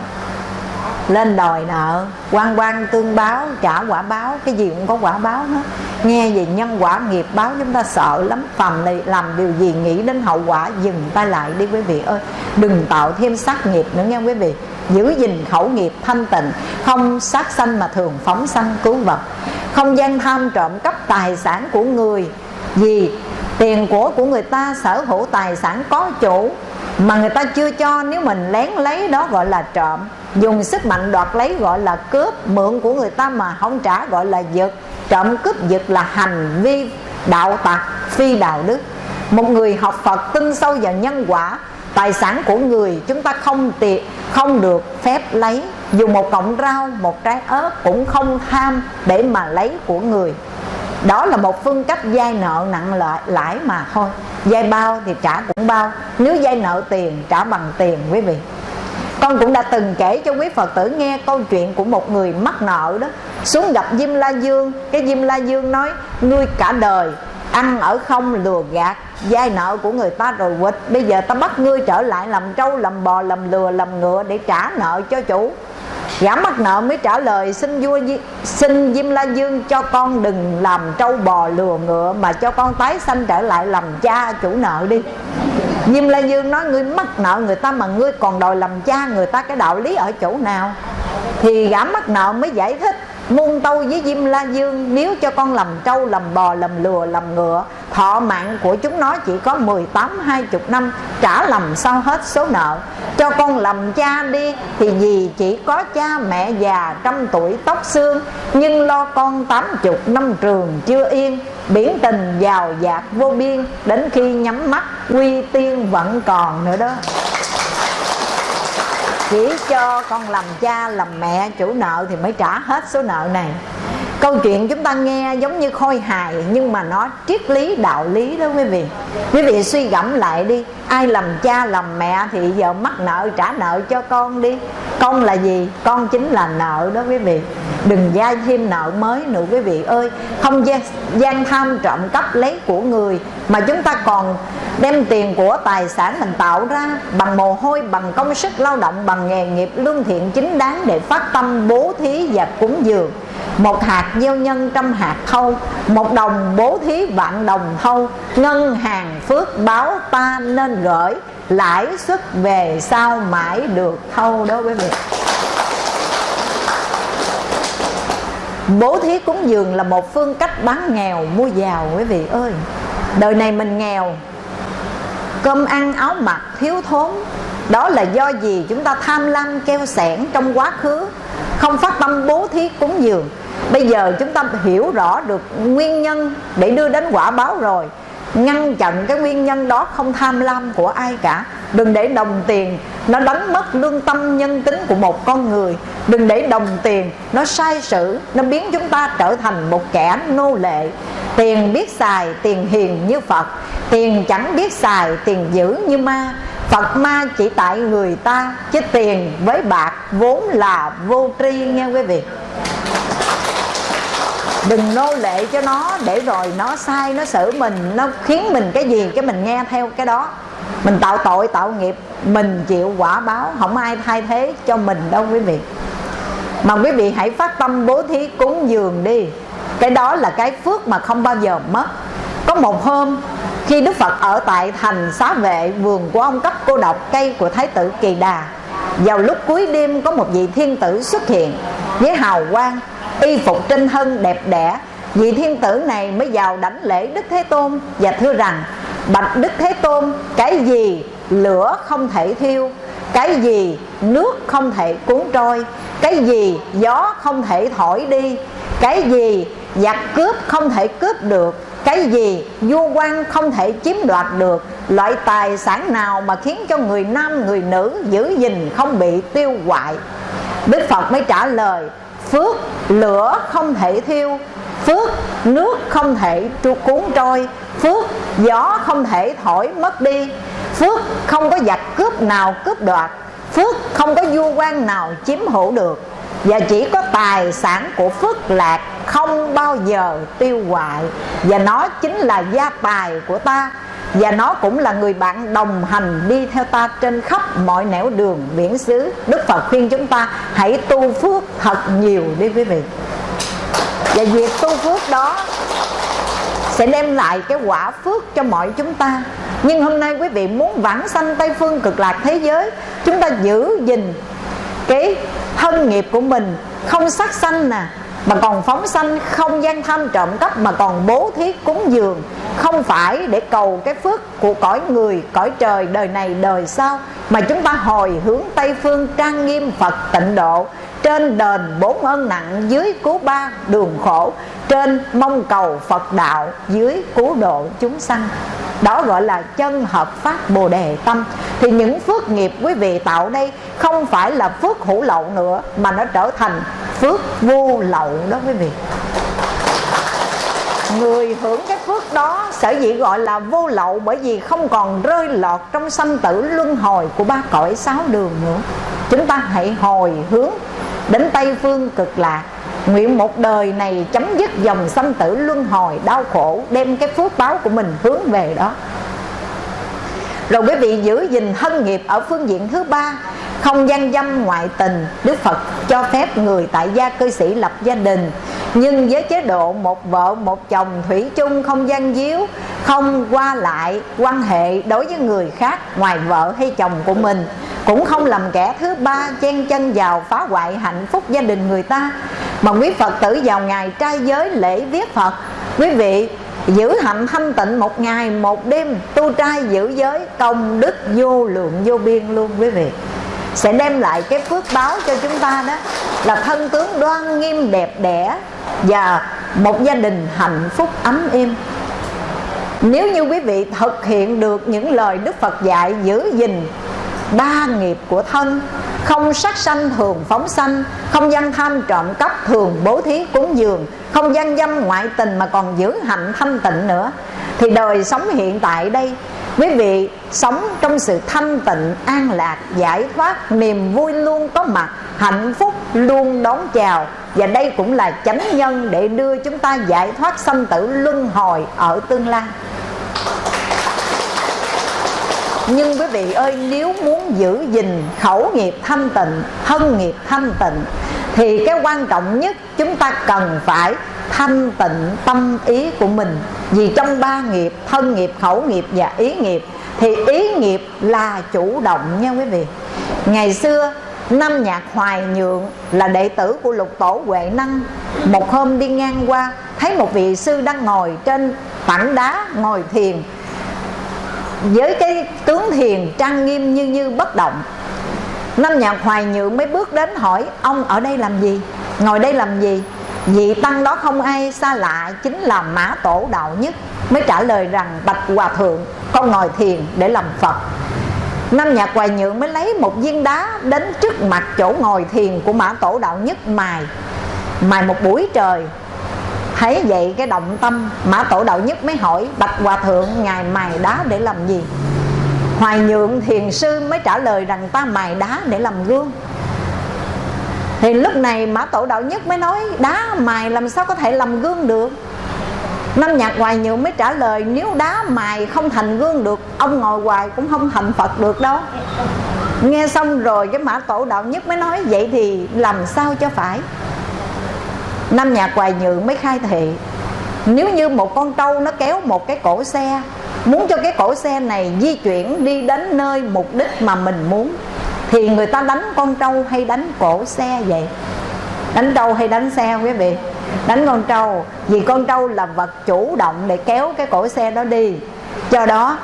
lên đòi nợ quan quan tương báo, trả quả báo, cái gì cũng có quả báo hết. Nghe về nhân quả nghiệp báo, chúng ta sợ lắm, phàm này làm điều gì nghĩ đến hậu quả, dừng tay lại đi quý vị ơi. Đừng tạo thêm sát nghiệp nữa nghe quý vị. Giữ gìn khẩu nghiệp thanh tịnh, không sát sanh mà thường phóng sanh cứu vật. Không gian tham trộm cắp tài sản của người, vì tiền của của người ta, sở hữu tài sản có chủ, mà người ta chưa cho, nếu mình lén lấy đó gọi là trộm dùng sức mạnh đoạt lấy gọi là cướp, mượn của người ta mà không trả gọi là giật. Trộm cướp giật là hành vi, đạo tặc, phi đạo đức. Một người học phật tin sâu vào nhân quả, tài sản của người chúng ta không tiệt không được phép lấy. Dù một cọng rau, một trái ớt cũng không tham để mà lấy của người. Đó là một phương cách vay nợ nặng lợi lãi mà thôi. Vay bao thì trả cũng bao. Nếu vay nợ tiền, trả bằng tiền quý vị con cũng đã từng kể cho quý phật tử nghe câu chuyện của một người mắc nợ đó. Xuống gặp diêm la dương, cái diêm la dương nói nuôi cả đời ăn ở không lừa gạt vay nợ của người ta rồi quỵt. Bây giờ ta bắt ngươi trở lại làm trâu, làm bò, làm lừa, làm ngựa để trả nợ cho chủ. Gã mắc nợ mới trả lời, xin vua xin diêm la dương cho con đừng làm trâu bò lừa ngựa, mà cho con tái sanh trở lại làm cha chủ nợ đi. Diêm La Dương nói, ngươi mắc nợ người ta mà ngươi còn đòi làm cha người ta cái đạo lý ở chỗ nào? Thì gã mắc nợ mới giải thích muôn tâu với Diêm La Dương Nếu cho con làm trâu, làm bò, làm lừa, làm ngựa Thọ mạng của chúng nó chỉ có 18, 20 năm Trả làm sao hết số nợ. Cho con làm cha đi Thì gì chỉ có cha mẹ già trăm tuổi tóc xương Nhưng lo con 80 năm trường chưa yên Biển tình giàu dạt vô biên Đến khi nhắm mắt quy tiên vẫn còn nữa đó chỉ cho con làm cha, làm mẹ, chủ nợ thì mới trả hết số nợ này. Câu chuyện chúng ta nghe giống như khôi hài, nhưng mà nó triết lý, đạo lý đó quý vị. Quý vị suy gẫm lại đi ai làm cha làm mẹ thì giờ mắc nợ trả nợ cho con đi. Con là gì? Con chính là nợ đó quý vị. Đừng gia thêm nợ mới nữa quý vị ơi. Không gian, gian tham trộm cắp lấy của người mà chúng ta còn đem tiền của tài sản mình tạo ra bằng mồ hôi bằng công sức lao động bằng nghề nghiệp lương thiện chính đáng để phát tâm bố thí và cúng dường. Một hạt gieo nhân trăm hạt thâu một đồng bố thí vạn đồng thâu ngân hàng phước báo ta nên gửi lãi suất về sau mãi được thâu đó quý vị bố thí cúng dường là một phương cách bán nghèo, mua giàu quý vị ơi. Đời này mình nghèo, cơm ăn áo mặc thiếu thốn. Đó là do gì chúng ta tham lam keo sẻn trong quá khứ, không phát tâm bố thí cúng dường. Bây giờ chúng ta hiểu rõ được nguyên nhân để đưa đến quả báo rồi ngăn chặn cái nguyên nhân đó không tham lam của ai cả. Đừng để đồng tiền nó đánh mất lương tâm nhân tính của một con người. Đừng để đồng tiền nó sai sử, nó biến chúng ta trở thành một kẻ nô lệ. Tiền biết xài, tiền hiền như phật. Tiền chẳng biết xài, tiền dữ như ma. Phật ma chỉ tại người ta, chứ tiền với bạc vốn là vô tri nghe quý vị đừng nô lệ cho nó, để rồi nó sai, nó xử mình, nó khiến mình cái gì cái mình nghe theo cái đó. Mình tạo tội, tạo nghiệp, mình chịu quả báo, không ai thay thế cho mình đâu quý vị. Mà quý vị hãy phát tâm bố thí cúng dường đi. Cái đó là cái phước mà không bao giờ mất. Có một hôm, khi đức phật ở tại thành xá vệ vườn của ông cấp cô độc cây của thái tử kỳ đà, vào lúc cuối đêm có một vị thiên tử xuất hiện với hào quang y phục trinh hân đẹp đẽ, vị thiên tử này mới vào đảnh lễ đức thế tôn và thưa rằng, bạch đức thế tôn, cái gì lửa không thể thiêu, cái gì nước không thể cuốn trôi, cái gì gió không thể thổi đi, cái gì giặc cướp không thể cướp được, cái gì vua quan không thể chiếm đoạt được, loại tài sản nào mà khiến cho người nam, người nữ giữ gìn không bị tiêu hoại? Đức phật mới trả lời phước, lửa không thể thiêu. Phước, nước không thể cuốn trôi. Phước, gió không thể thổi mất đi. Phước không có giặc cướp nào cướp đoạt. Phước không có vua quan nào chiếm hữu được. Và chỉ có tài sản của phước lạc không bao giờ tiêu hoại. Và nó chính là gia tài của ta và nó cũng là người bạn đồng hành đi theo ta trên khắp mọi nẻo đường biển xứ. Đức phật khuyên chúng ta hãy tu phước thật nhiều đi quý vị. Và việc tu phước đó sẽ đem lại cái quả phước cho mọi chúng ta. Nhưng hôm nay quý vị muốn vãng sanh tây phương cực lạc thế giới, chúng ta giữ gìn cái thân nghiệp của mình, không sát sanh nè mà còn phóng sanh không gian tham trộm cắp mà còn bố thí cúng dường. Không phải để cầu cái phước của cõi người, cõi trời đời này đời sau, mà chúng ta hồi hướng tây phương trang nghiêm phật tịnh độ trên đền bốn ơn nặng dưới cứu ba đường khổ, trên mong cầu phật đạo dưới cứu độ chúng sanh. Đó gọi là chân hợp pháp bồ đề tâm. Thì những phước nghiệp quý vị tạo đây không phải là phước hữu lậu nữa, mà nó trở thành phước vô lậu đó quý vị. Người hưởng cái phước đó sở dĩ gọi là vô lậu bởi vì không còn rơi lọt trong sanh tử luân hồi của ba cõi sáu đường nữa. Chúng ta hãy hồi hướng đến tây phương cực lạc, nguyện một đời này chấm dứt dòng sanh tử luân hồi đau khổ, đem cái phước báo của mình hướng về đó. Rồi quý vị giữ gìn thân nghiệp ở phương diện thứ ba không gian dâm ngoại tình, đức phật cho phép người tại gia cư sĩ lập gia đình. Nhưng với chế độ một vợ, một chồng, thủy chung không gian díu, không qua lại quan hệ đối với người khác ngoài vợ hay chồng của mình. Cũng không làm kẻ thứ ba chen chân vào phá hoại hạnh phúc gia đình người ta. Mà quý phật tử vào ngày trai giới lễ viết phật, quý vị giữ hạnh thanh tịnh một ngày, một đêm, tu trai giữ giới, công đức vô lượng vô biên luôn quý vị sẽ đem lại cái phước báo cho chúng ta đó là thân tướng đoan nghiêm đẹp đẽ và một gia đình hạnh phúc ấm êm. Nếu như quý vị thực hiện được những lời Đức Phật dạy giữ gìn ba nghiệp của thân, không sát sanh thường phóng sanh, không gian tham trộm cắp thường bố thí cúng dường, không gian dâm ngoại tình mà còn giữ hạnh thanh tịnh nữa, thì đời sống hiện tại đây quý vị, sống trong sự thanh tịnh, an lạc, giải thoát, niềm vui luôn có mặt, hạnh phúc luôn đón chào. Và đây cũng là chánh nhân để đưa chúng ta giải thoát sanh tử luân hồi ở tương lai. Nhưng quý vị ơi, nếu muốn giữ gìn khẩu nghiệp thanh tịnh, thân nghiệp thanh tịnh, thì cái quan trọng nhất chúng ta cần phải thanh tịnh tâm ý của mình. Vì trong ba nghiệp, thân nghiệp, khẩu nghiệp và ý nghiệp, thì ý nghiệp là chủ động nha quý vị. Ngày xưa năm nhạc hoài nhượng là đệ tử của lục tổ huệ năng. Một hôm đi ngang qua, thấy một vị sư đang ngồi trên tảng đá ngồi thiền. Với cái tướng thiền trang nghiêm như như bất động năm nhạc hoài nhượng mới bước đến hỏi, ông ở đây làm gì? Ngồi đây làm gì? Vị tăng đó không ai xa lạ, chính là mã tổ đạo nhất mới trả lời rằng bạch hòa thượng con ngồi thiền để làm phật. Năm nhà hoài nhượng mới lấy một viên đá đến trước mặt chỗ ngồi thiền của mã tổ đạo nhất mài mài một buổi trời. Thấy vậy cái động tâm, mã tổ đạo nhất mới hỏi, bạch hòa thượng, ngài mài đá để làm gì? Hoài nhượng thiền sư mới trả lời rằng, ta mài đá để làm gương thì lúc này mã tổ đạo nhất mới nói, đá mài làm sao có thể làm gương được? Năm nhạc hoài nhượng mới trả lời, nếu đá mài không thành gương được, ông ngồi hoài cũng không thành phật được đâu. Nghe xong rồi, cái mã tổ đạo nhất mới nói, vậy thì làm sao cho phải? Năm nhạc hoài nhượng mới khai thị, nếu như một con trâu nó kéo một cái cổ xe, muốn cho cái cổ xe này di chuyển đi đến nơi mục đích mà mình muốn thì người ta đánh con trâu hay đánh cổ xe vậy? Đánh trâu hay đánh xe quý vị? Đánh con trâu. Vì con trâu là vật chủ động để kéo cái cổ xe đó đi. Do đó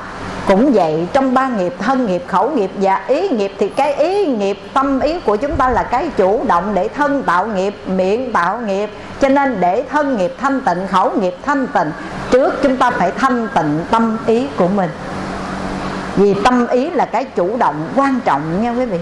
cũng vậy, trong ba nghiệp, thân nghiệp, khẩu nghiệp và ý nghiệp thì cái ý nghiệp, tâm ý của chúng ta là cái chủ động để thân tạo nghiệp, miệng tạo nghiệp. Cho nên để thân nghiệp thanh tịnh, khẩu nghiệp thanh tịnh, trước chúng ta phải thanh tịnh tâm ý của mình vì tâm ý là cái chủ động, quan trọng nha quý vị.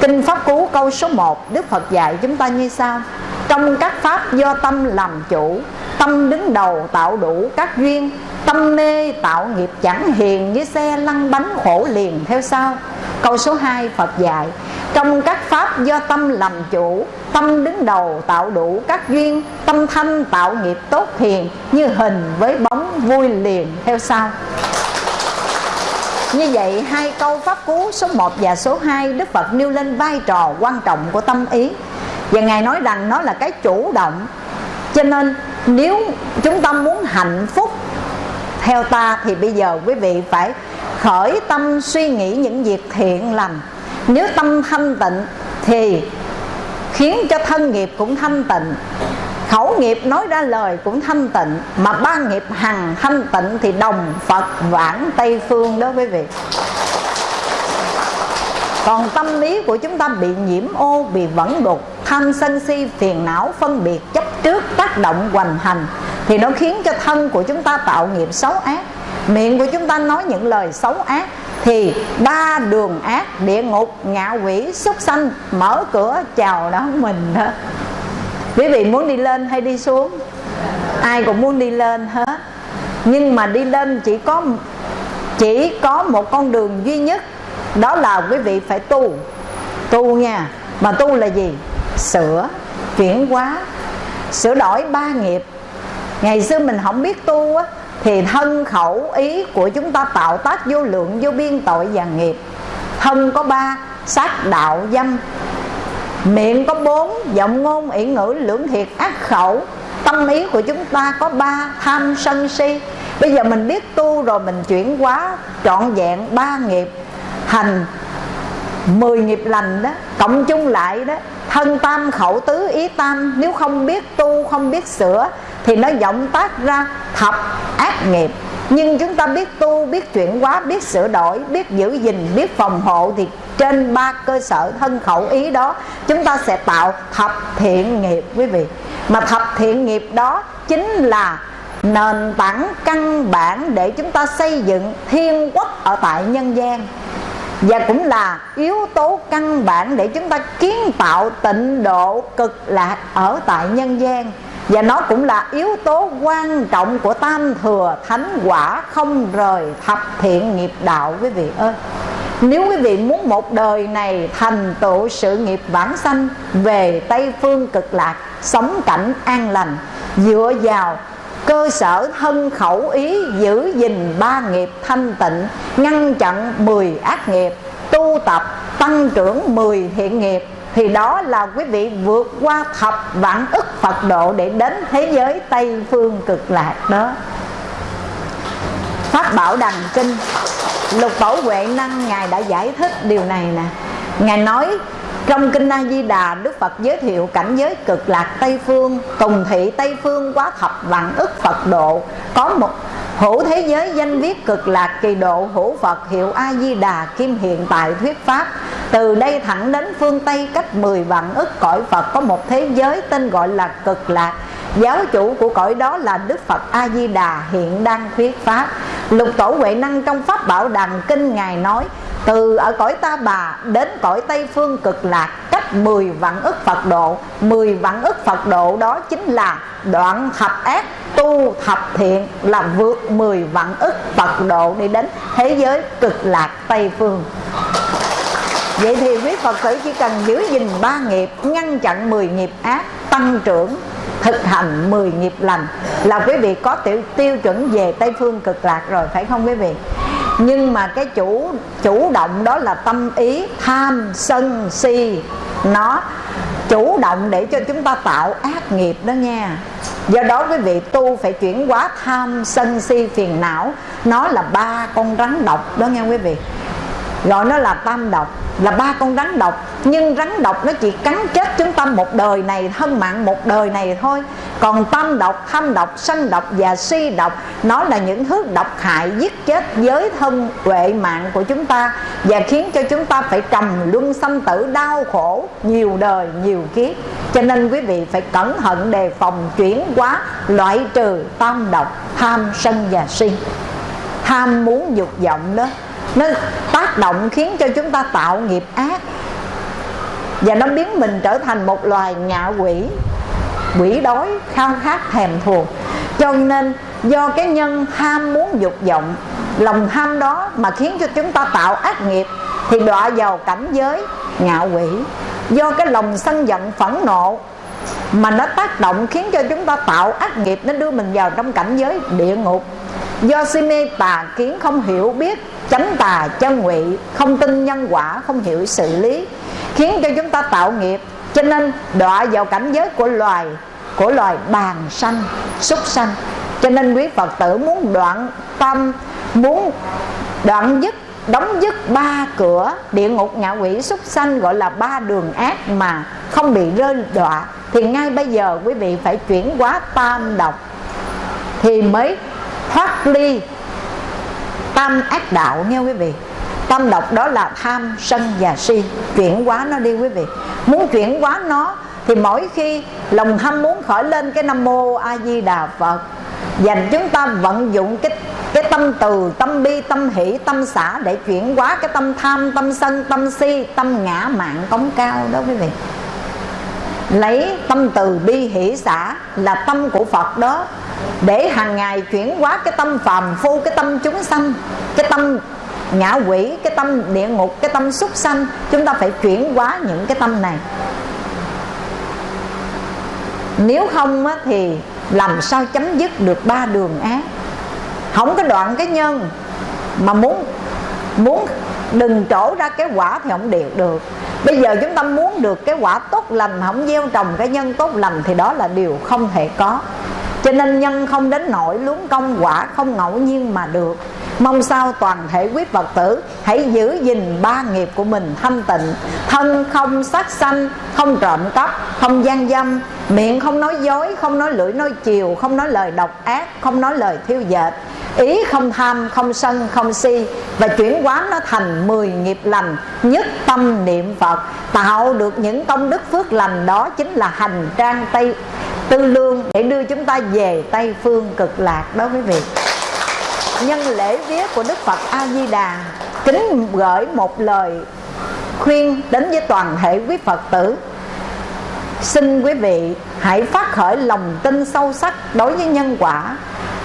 Kinh Pháp Cú câu số 1 Đức Phật dạy chúng ta như sau. Trong các pháp do tâm làm chủ, Tâm đứng đầu tạo đủ các duyên, Tâm mê tạo nghiệp chẳng hiền Như xe lăn bánh khổ liền, theo sau. Câu số 2 Phật dạy, Trong các pháp do tâm làm chủ, Tâm đứng đầu tạo đủ các duyên, Tâm thanh tạo nghiệp tốt hiền, Như hình với bóng vui liền, theo sau như vậy, hai câu pháp cú số 1 và số 2 Đức Phật nêu lên vai trò quan trọng của tâm ý. Và Ngài nói rằng nó là cái chủ động. Cho nên, nếu chúng ta muốn hạnh phúc Theo ta, thì bây giờ quý vị phải khởi tâm suy nghĩ những việc thiện lành. Nếu tâm thanh tịnh, thì khiến cho thân nghiệp cũng thanh tịnh khẩu nghiệp nói ra lời cũng thanh tịnh, mà ba nghiệp hằng thanh tịnh thì đồng phật vãng tây phương đó quý vị. Còn tâm lý của chúng ta bị nhiễm ô, bị vẫn đục, tham sân si, phiền não, phân biệt, chấp trước, tác động, hoành hành, thì nó khiến cho thân của chúng ta tạo nghiệp xấu ác. Miệng của chúng ta nói những lời xấu ác thì ba đường ác, địa ngục, ngạ quỷ, súc sanh, mở cửa, chào đón mình đó quý vị muốn đi lên hay đi xuống? Ai cũng muốn đi lên hết. Nhưng mà đi lên chỉ có chỉ có một con đường duy nhất, đó là quý vị phải tu. Tu nha. Mà tu là gì? Sửa, chuyển hóa, sửa đổi ba nghiệp. Ngày xưa mình không biết tu á, thì thân khẩu ý của chúng ta tạo tác vô lượng, vô biên tội và nghiệp. Thân có ba, sát đạo dâm. Miệng có bốn, Giọng ngôn, ỷ ngữ, lưỡng thiệt, ác khẩu. Tâm ý của chúng ta có ba, Tham, sân, si. Bây giờ mình biết tu rồi, mình chuyển hóa, Trọn vẹn ba nghiệp. Hành, mười nghiệp lành đó, Cộng chung lại đó, Thân tam, khẩu tứ, ý tam. Nếu không biết tu, không biết sửa, Thì nó vọng tác ra thập ác nghiệp nhưng chúng ta biết tu, biết chuyển hóa, biết sửa đổi, biết giữ gìn, biết phòng hộ thì trên ba cơ sở thân khẩu ý đó, chúng ta sẽ tạo thập thiện nghiệp, quý vị. Mà thập thiện nghiệp đó chính là nền tảng căn bản để chúng ta xây dựng thiên quốc ở tại nhân gian. Và cũng là yếu tố căn bản để chúng ta kiến tạo tịnh độ cực lạc ở tại nhân gian và nó cũng là yếu tố quan trọng của tam thừa thánh quả không rời thập thiện nghiệp đạo, quý vị ơi. Nếu quý vị muốn một đời này thành tựu sự nghiệp vãng sanh, về Tây Phương cực lạc, Sống cảnh an lành, Dựa vào cơ sở thân khẩu ý giữ gìn ba nghiệp thanh tịnh, Ngăn chặn mười ác nghiệp, Tu tập tăng trưởng mười thiện nghiệp thì đó là quý vị vượt qua thập vạn ức Phật độ để đến thế giới Tây phương cực lạc đó. Pháp Bảo Đằng Kinh, Lục Tổ Huệ Năng, Ngài đã giải thích điều này nè. Ngài nói trong Kinh A Di Đà, Đức Phật giới thiệu cảnh giới cực lạc Tây Phương Tùng thị Tây Phương quá thập vạn ức Phật độ. Có một hữu thế giới danh viết cực lạc kỳ độ hữu Phật hiệu A Di Đà Kim hiện tại thuyết pháp. Từ đây thẳng đến phương Tây cách 10 vạn ức cõi Phật Có một thế giới tên gọi là cực lạc. Giáo chủ của cõi đó là Đức Phật A-di-đà hiện đang thuyết Pháp. Lục tổ Huệ Năng trong Pháp Bảo Đàn Kinh Ngài nói từ ở cõi Ta Bà đến cõi Tây Phương cực lạc Cách 10 vạn ức Phật độ. 10 vạn ức Phật độ đó chính là đoạn thập ác tu thập thiện Là vượt 10 vạn ức Phật độ đi đến thế giới cực lạc Tây Phương. Vậy thì quý Phật tử chỉ cần giữ gìn ba nghiệp Ngăn chặn 10 nghiệp ác Tăng trưởng thực hành 10 nghiệp lành là quý vị có tiêu, tiêu chuẩn về Tây Phương cực lạc rồi phải không quý vị? Nhưng mà cái chủ chủ động đó là tâm ý, tham, sân, si. Nó chủ động để cho chúng ta tạo ác nghiệp đó nha. Do đó quý vị tu phải chuyển hóa tham, sân, si, phiền não. Nó là ba con rắn độc đó nghe quý vị gọi nó là tam độc, là ba con rắn độc. Nhưng rắn độc nó chỉ cắn chết chúng ta một đời này, thân mạng một đời này thôi. Còn tâm độc tham độc, sanh độc và si độc, nó là những thứ độc hại giết chết giới thân huệ mạng của chúng ta và khiến cho chúng ta phải trầm luân sanh tử đau khổ nhiều đời, nhiều kiếp. Cho nên quý vị phải cẩn thận đề phòng chuyển hóa loại trừ tam độc, tham sân và si. Tham muốn dục vọng đó nó tác động khiến cho chúng ta tạo nghiệp ác. Và nó biến mình trở thành một loài ngạ quỷ. Quỷ đói, khao khát, thèm thuồng. Cho nên, do cái nhân tham muốn dục vọng, lòng tham đó mà khiến cho chúng ta tạo ác nghiệp, thì đọa vào cảnh giới ngạ quỷ. Do cái lòng sân giận, phẫn nộ mà nó tác động khiến cho chúng ta tạo ác nghiệp, nó đưa mình vào trong cảnh giới địa ngục do si mê tà kiến không hiểu biết, chánh tà chân ngụy, không tin nhân quả, không hiểu xử lý, khiến cho chúng ta tạo nghiệp. Cho nên đọa vào cảnh giới của loài của loài bàn sanh, súc sanh. Cho nên quý phật tử muốn đoạn tâm, muốn đoạn dứt, đóng dứt ba cửa, địa ngục, ngạ quỷ, súc sanh, gọi là ba đường ác mà không bị rơi đọa. Thì ngay bây giờ quý vị phải chuyển hóa tam độc thì mới thoát ly tam ác đạo nghe quý vị. Tam độc đó là tham, sân và si. Chuyển hóa nó đi quý vị. Muốn chuyển hóa nó thì mỗi khi lòng ham muốn khởi lên cái nam mô a di đà phật dành chúng ta vận dụng cái cái tâm từ, tâm bi, tâm hỷ, tâm xả để chuyển hóa cái tâm tham, tâm sân, tâm si, tâm ngã mạng cống cao đó quý vị lấy tâm từ bi hỷ xả là tâm của phật đó. Để hàng ngày chuyển hóa cái tâm phàm phu cái tâm chúng sanh cái tâm ngã quỷ cái tâm địa ngục cái tâm súc sanh chúng ta phải chuyển hóa những cái tâm này. Nếu không á, thì làm sao chấm dứt được ba đường ác? Không có đoạn cái nhân mà muốn muốn đừng trổ ra cái quả thì không được được. Bây giờ chúng ta muốn được cái quả tốt lành không gieo trồng cái nhân tốt lành thì đó là điều không thể có. Cho nên nhân không đến nỗi luống công quả không ngẫu nhiên mà được. Mong sao toàn thể quý Phật tử Hãy giữ gìn ba nghiệp của mình thanh tịnh Thân không sát sanh Không trộm cắp Không gian dâm Miệng không nói dối Không nói lưỡi nói chiều Không nói lời độc ác Không nói lời thiêu dệt Ý không tham, không sân, không si Và chuyển hóa nó thành 10 nghiệp lành Nhất tâm niệm Phật. Tạo được những công đức phước lành Đó chính là hành trang Tây Tư lương để đưa chúng ta về Tây Phương cực lạc. Đó quý vị nhân lễ vía của Đức Phật A Di Đà kính gửi một lời khuyên đến với toàn thể quý Phật tử. Xin quý vị hãy phát khởi lòng tin sâu sắc đối với nhân quả.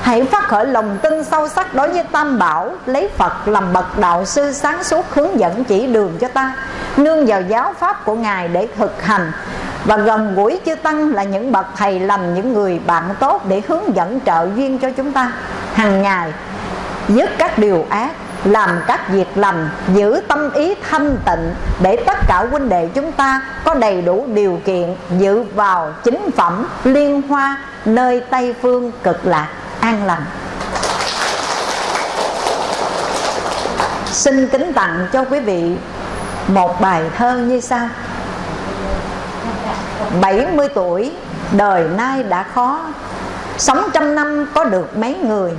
Hãy phát khởi lòng tin sâu sắc đối với tam bảo, lấy phật làm bậc đạo sư sáng suốt hướng dẫn chỉ đường cho ta. Nương vào giáo pháp của ngài để thực hành. Và gần gũi chư tăng là những bậc thầy lành, những người bạn tốt để hướng dẫn trợ duyên cho chúng ta. Hàng ngày dứt các điều ác, làm các việc lành giữ tâm ý thanh tịnh, để tất cả huynh đệ chúng ta có đầy đủ điều kiện dự vào chính phẩm liên hoa nơi tây phương cực lạc, an lành. Xin kính tặng cho quý vị một bài thơ như sau. 70 tuổi, đời nay đã khó, Sống trăm năm có được mấy người.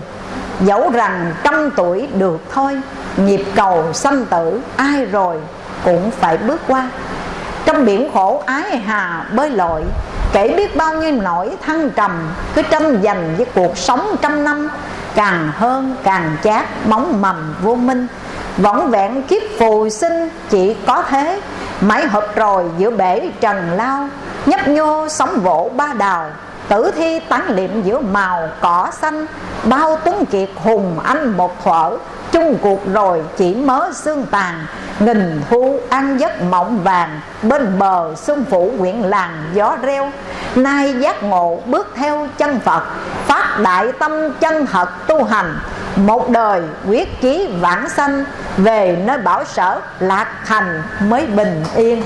Dẫu rằng trăm tuổi được thôi, Nhịp cầu sanh tử ai rồi cũng phải bước qua. Trong biển khổ ái hà bơi lội, Kể biết bao nhiêu nỗi thăng trầm, Cứ tranh giành với cuộc sống trăm năm, Càng hơn càng chát bóng mầm vô minh. Võng vẹn kiếp phù sinh chỉ có thế Mãi hợp rồi giữa bể trần lao, Nhấp nhô sóng vỗ ba đào. Tử thi tán liệm giữa màu cỏ xanh, Bao tuấn kiệt hùng anh một thuở Chung cuộc rồi chỉ mớ xương tàn, Nghìn thu ăn giấc mộng vàng. Bên bờ xuân phủ quyện làng gió reo, Nay giác ngộ bước theo chân Phật. Phát đại tâm chân thật tu hành, Một đời quyết chí vãng sanh. Về nơi bảo sở lạc thành mới bình yên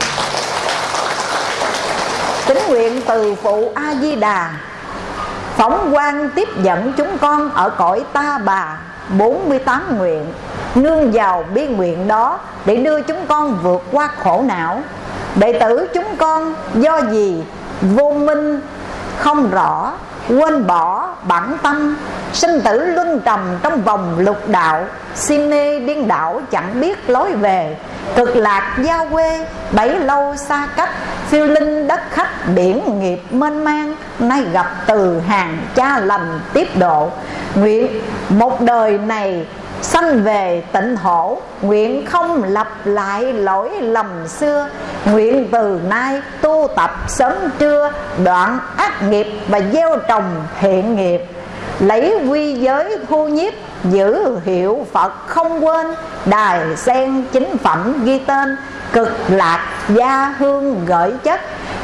kính nguyện từ phụ a di đà. Phóng quang tiếp dẫn chúng con ở cõi ta bà 48 nguyện. Nương vào bi nguyện đó để đưa chúng con vượt qua khổ não. Đệ tử chúng con do gì vô minh không rõ quên bỏ bản tâm, sinh tử luân trầm trong vòng lục đạo, si mê điên đảo chẳng biết lối về. Cực lạc gia quê, bấy lâu xa cách, phiêu linh đất khách, biển nghiệp mênh mang, nay gặp từ hàng cha lành tiếp độ. Nguyện một đời này sanh về tịnh hổ, nguyện không lặp lại lỗi lầm xưa. Nguyện từ nay tu tập sớm trưa, đoạn ác nghiệp và gieo trồng thiện nghiệp. Lấy quy giới thu nhiếp, giữ hiệu Phật không quên. Đài sen chính phẩm ghi tên, cực lạc gia hương gửi chất.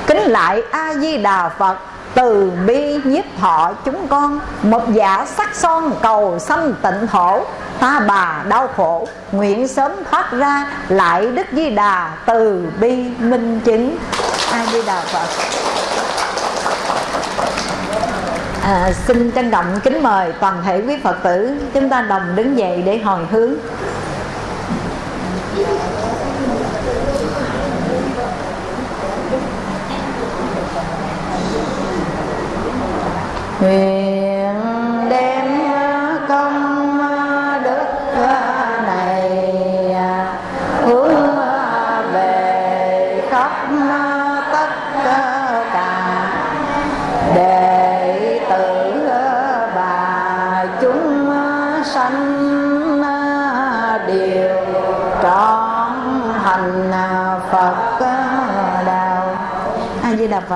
Kính lại a di đà Phật từ bi nhiếp thọ chúng con một giả sắc son cầu sanh tịnh thổ. Ta bà đau khổ nguyện sớm thoát ra lại đức di đà từ bi minh chứng. A di đà phật. À, xin trân trọng kính mời toàn thể quý phật tử chúng ta đồng đứng dậy để hồi hướng. Nguyện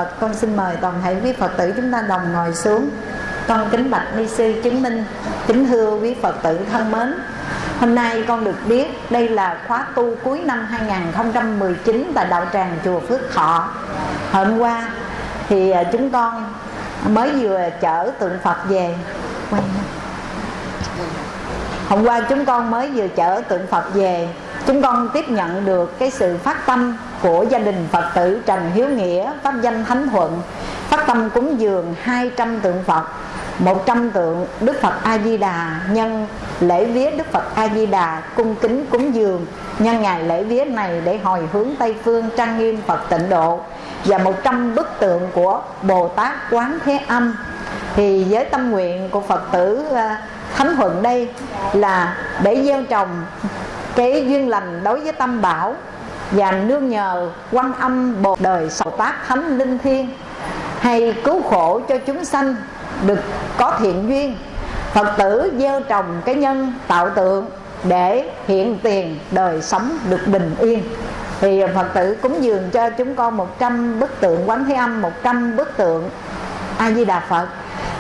Phật. Con xin mời toàn thể quý Phật tử chúng ta đồng ngồi xuống. Con kính bạch ni sư chứng minh, kính thưa quý Phật tử thân mến. Hôm nay con được biết đây là khóa tu cuối năm 2019 tại đạo tràng chùa Phước Thọ. Hôm qua thì à, chúng con mới vừa chở tượng Phật về. Hôm qua chúng con mới vừa chở tượng Phật về. Chúng con tiếp nhận được cái sự phát tâm của gia đình Phật tử Trần Hiếu Nghĩa, Pháp danh Thánh Thuận Phát tâm cúng dường 200 tượng Phật 100 tượng Đức Phật A-di-đà Nhân lễ vía Đức Phật A-di-đà Cung kính cúng dường. Nhân ngày lễ vía này để hồi hướng Tây Phương Trang nghiêm Phật tịnh độ Và 100 bức tượng của Bồ Tát Quán Thế Âm. Thì với tâm nguyện của Phật tử ờ, Thánh Thuận đây Là để gieo trồng cái duyên lành đối với tâm bảo và nương nhờ quan âm bồ đời sầu tác thánh linh thiên, hay cứu khổ cho chúng sanh được có thiện duyên. Phật tử gieo trồng cái nhân tạo tượng để hiện tiền đời sống được bình yên. Thì phật tử cúng dường cho chúng con 100 bức tượng, quán thế âm 100 bức tượng a di đà phật.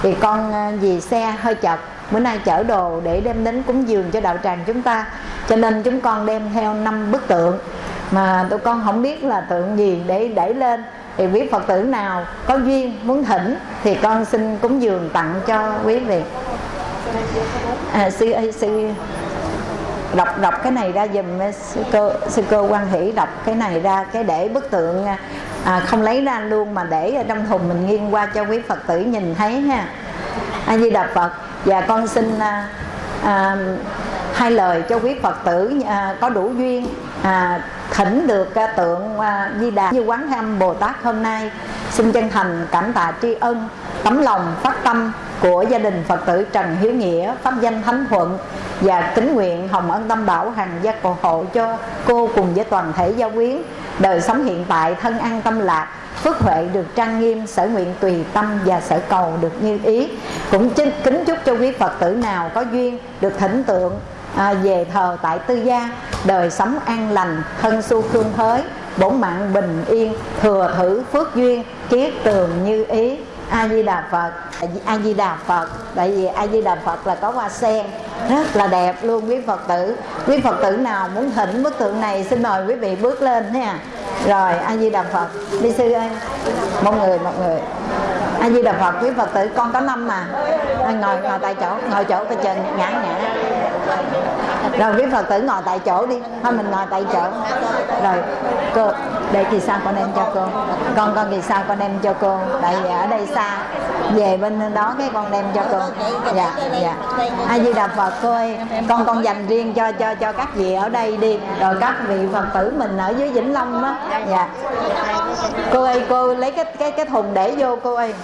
Thì con à, vì xe hơi chật, bữa nay chở đồ để đem đến cúng dường cho đạo tràng chúng ta. Cho nên chúng con đem theo năm bức tượng mà tụi con không biết là tượng gì để đẩy lên. Thì quý phật tử nào có duyên muốn thỉnh thì con xin cúng dường tặng cho quý vị. À, sư sư đọc đọc cái này ra dùm à, sư cơ sư cơ quan hỷ đọc cái này ra cái để bức tượng à, à không lấy ra luôn mà để ở trong thùng mình nghiêng qua cho quý phật tử nhìn thấy ha. A di đà phật và con xin à, à, hai lời cho quý phật tử à, có đủ duyên à, thỉnh được ca tượng à, di đà như quán âm bồ tát hôm nay xin chân thành cảm tạ tri ân tấm lòng phát tâm của gia đình phật tử trần hiếu nghĩa pháp danh thánh thuận và kính nguyện hồng ân tâm bảo hàng gia cầu hộ cho cô cùng với toàn thể gia quyến. Đời sống hiện tại thân an tâm lạc phước huệ được trang nghiêm sở nguyện tùy tâm và sở cầu được như ý. Cũng kính chúc cho quý phật tử nào có duyên được thỉnh tượng à, về thờ tại tư gia đời sống an lành thân su khương thới bổn mạng bình yên thừa thử phước duyên kiết tường như ý. A di đà phật a di đà phật tại vì a di đà phật là có hoa sen rất là đẹp luôn quý phật tử. Quý phật tử nào muốn thỉnh bức tượng này xin mời quý vị bước lên nha rồi a di đà phật đi sư ơi. Một người một người. A di đà phật quý phật tử con có năm mà. Ngồi ngồi tại chỗ ngồi chỗ và chờ ngã ngã rồi, quý phật tử ngồi tại chỗ đi. Thôi mình ngồi tại chỗ. Rồi, cô, để kỳ sao con đem cho cô. Con con kỳ sao con đem cho cô. Tại vì ở đây xa. Về bên đó cái con đem cho cô. Dạ dạ. A di đà phật, cô ơi, con con dành riêng cho cho cho các vị ở đây đi. Rồi các vị phật tử mình ở dưới vĩnh long á dạ. Cô ơi, cô lấy cái cái cái thùng để vô, cô ơi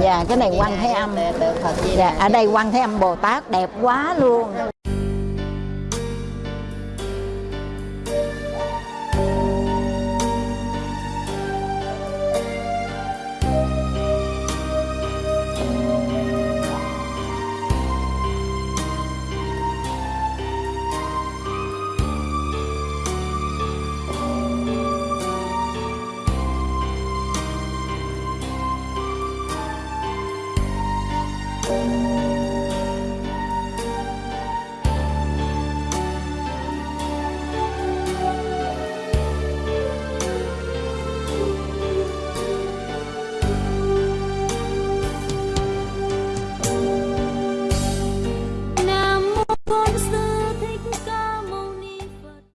dạ cái này quan thế âm. Dạ ở đây quan thế âm bồ tát đẹp quá luôn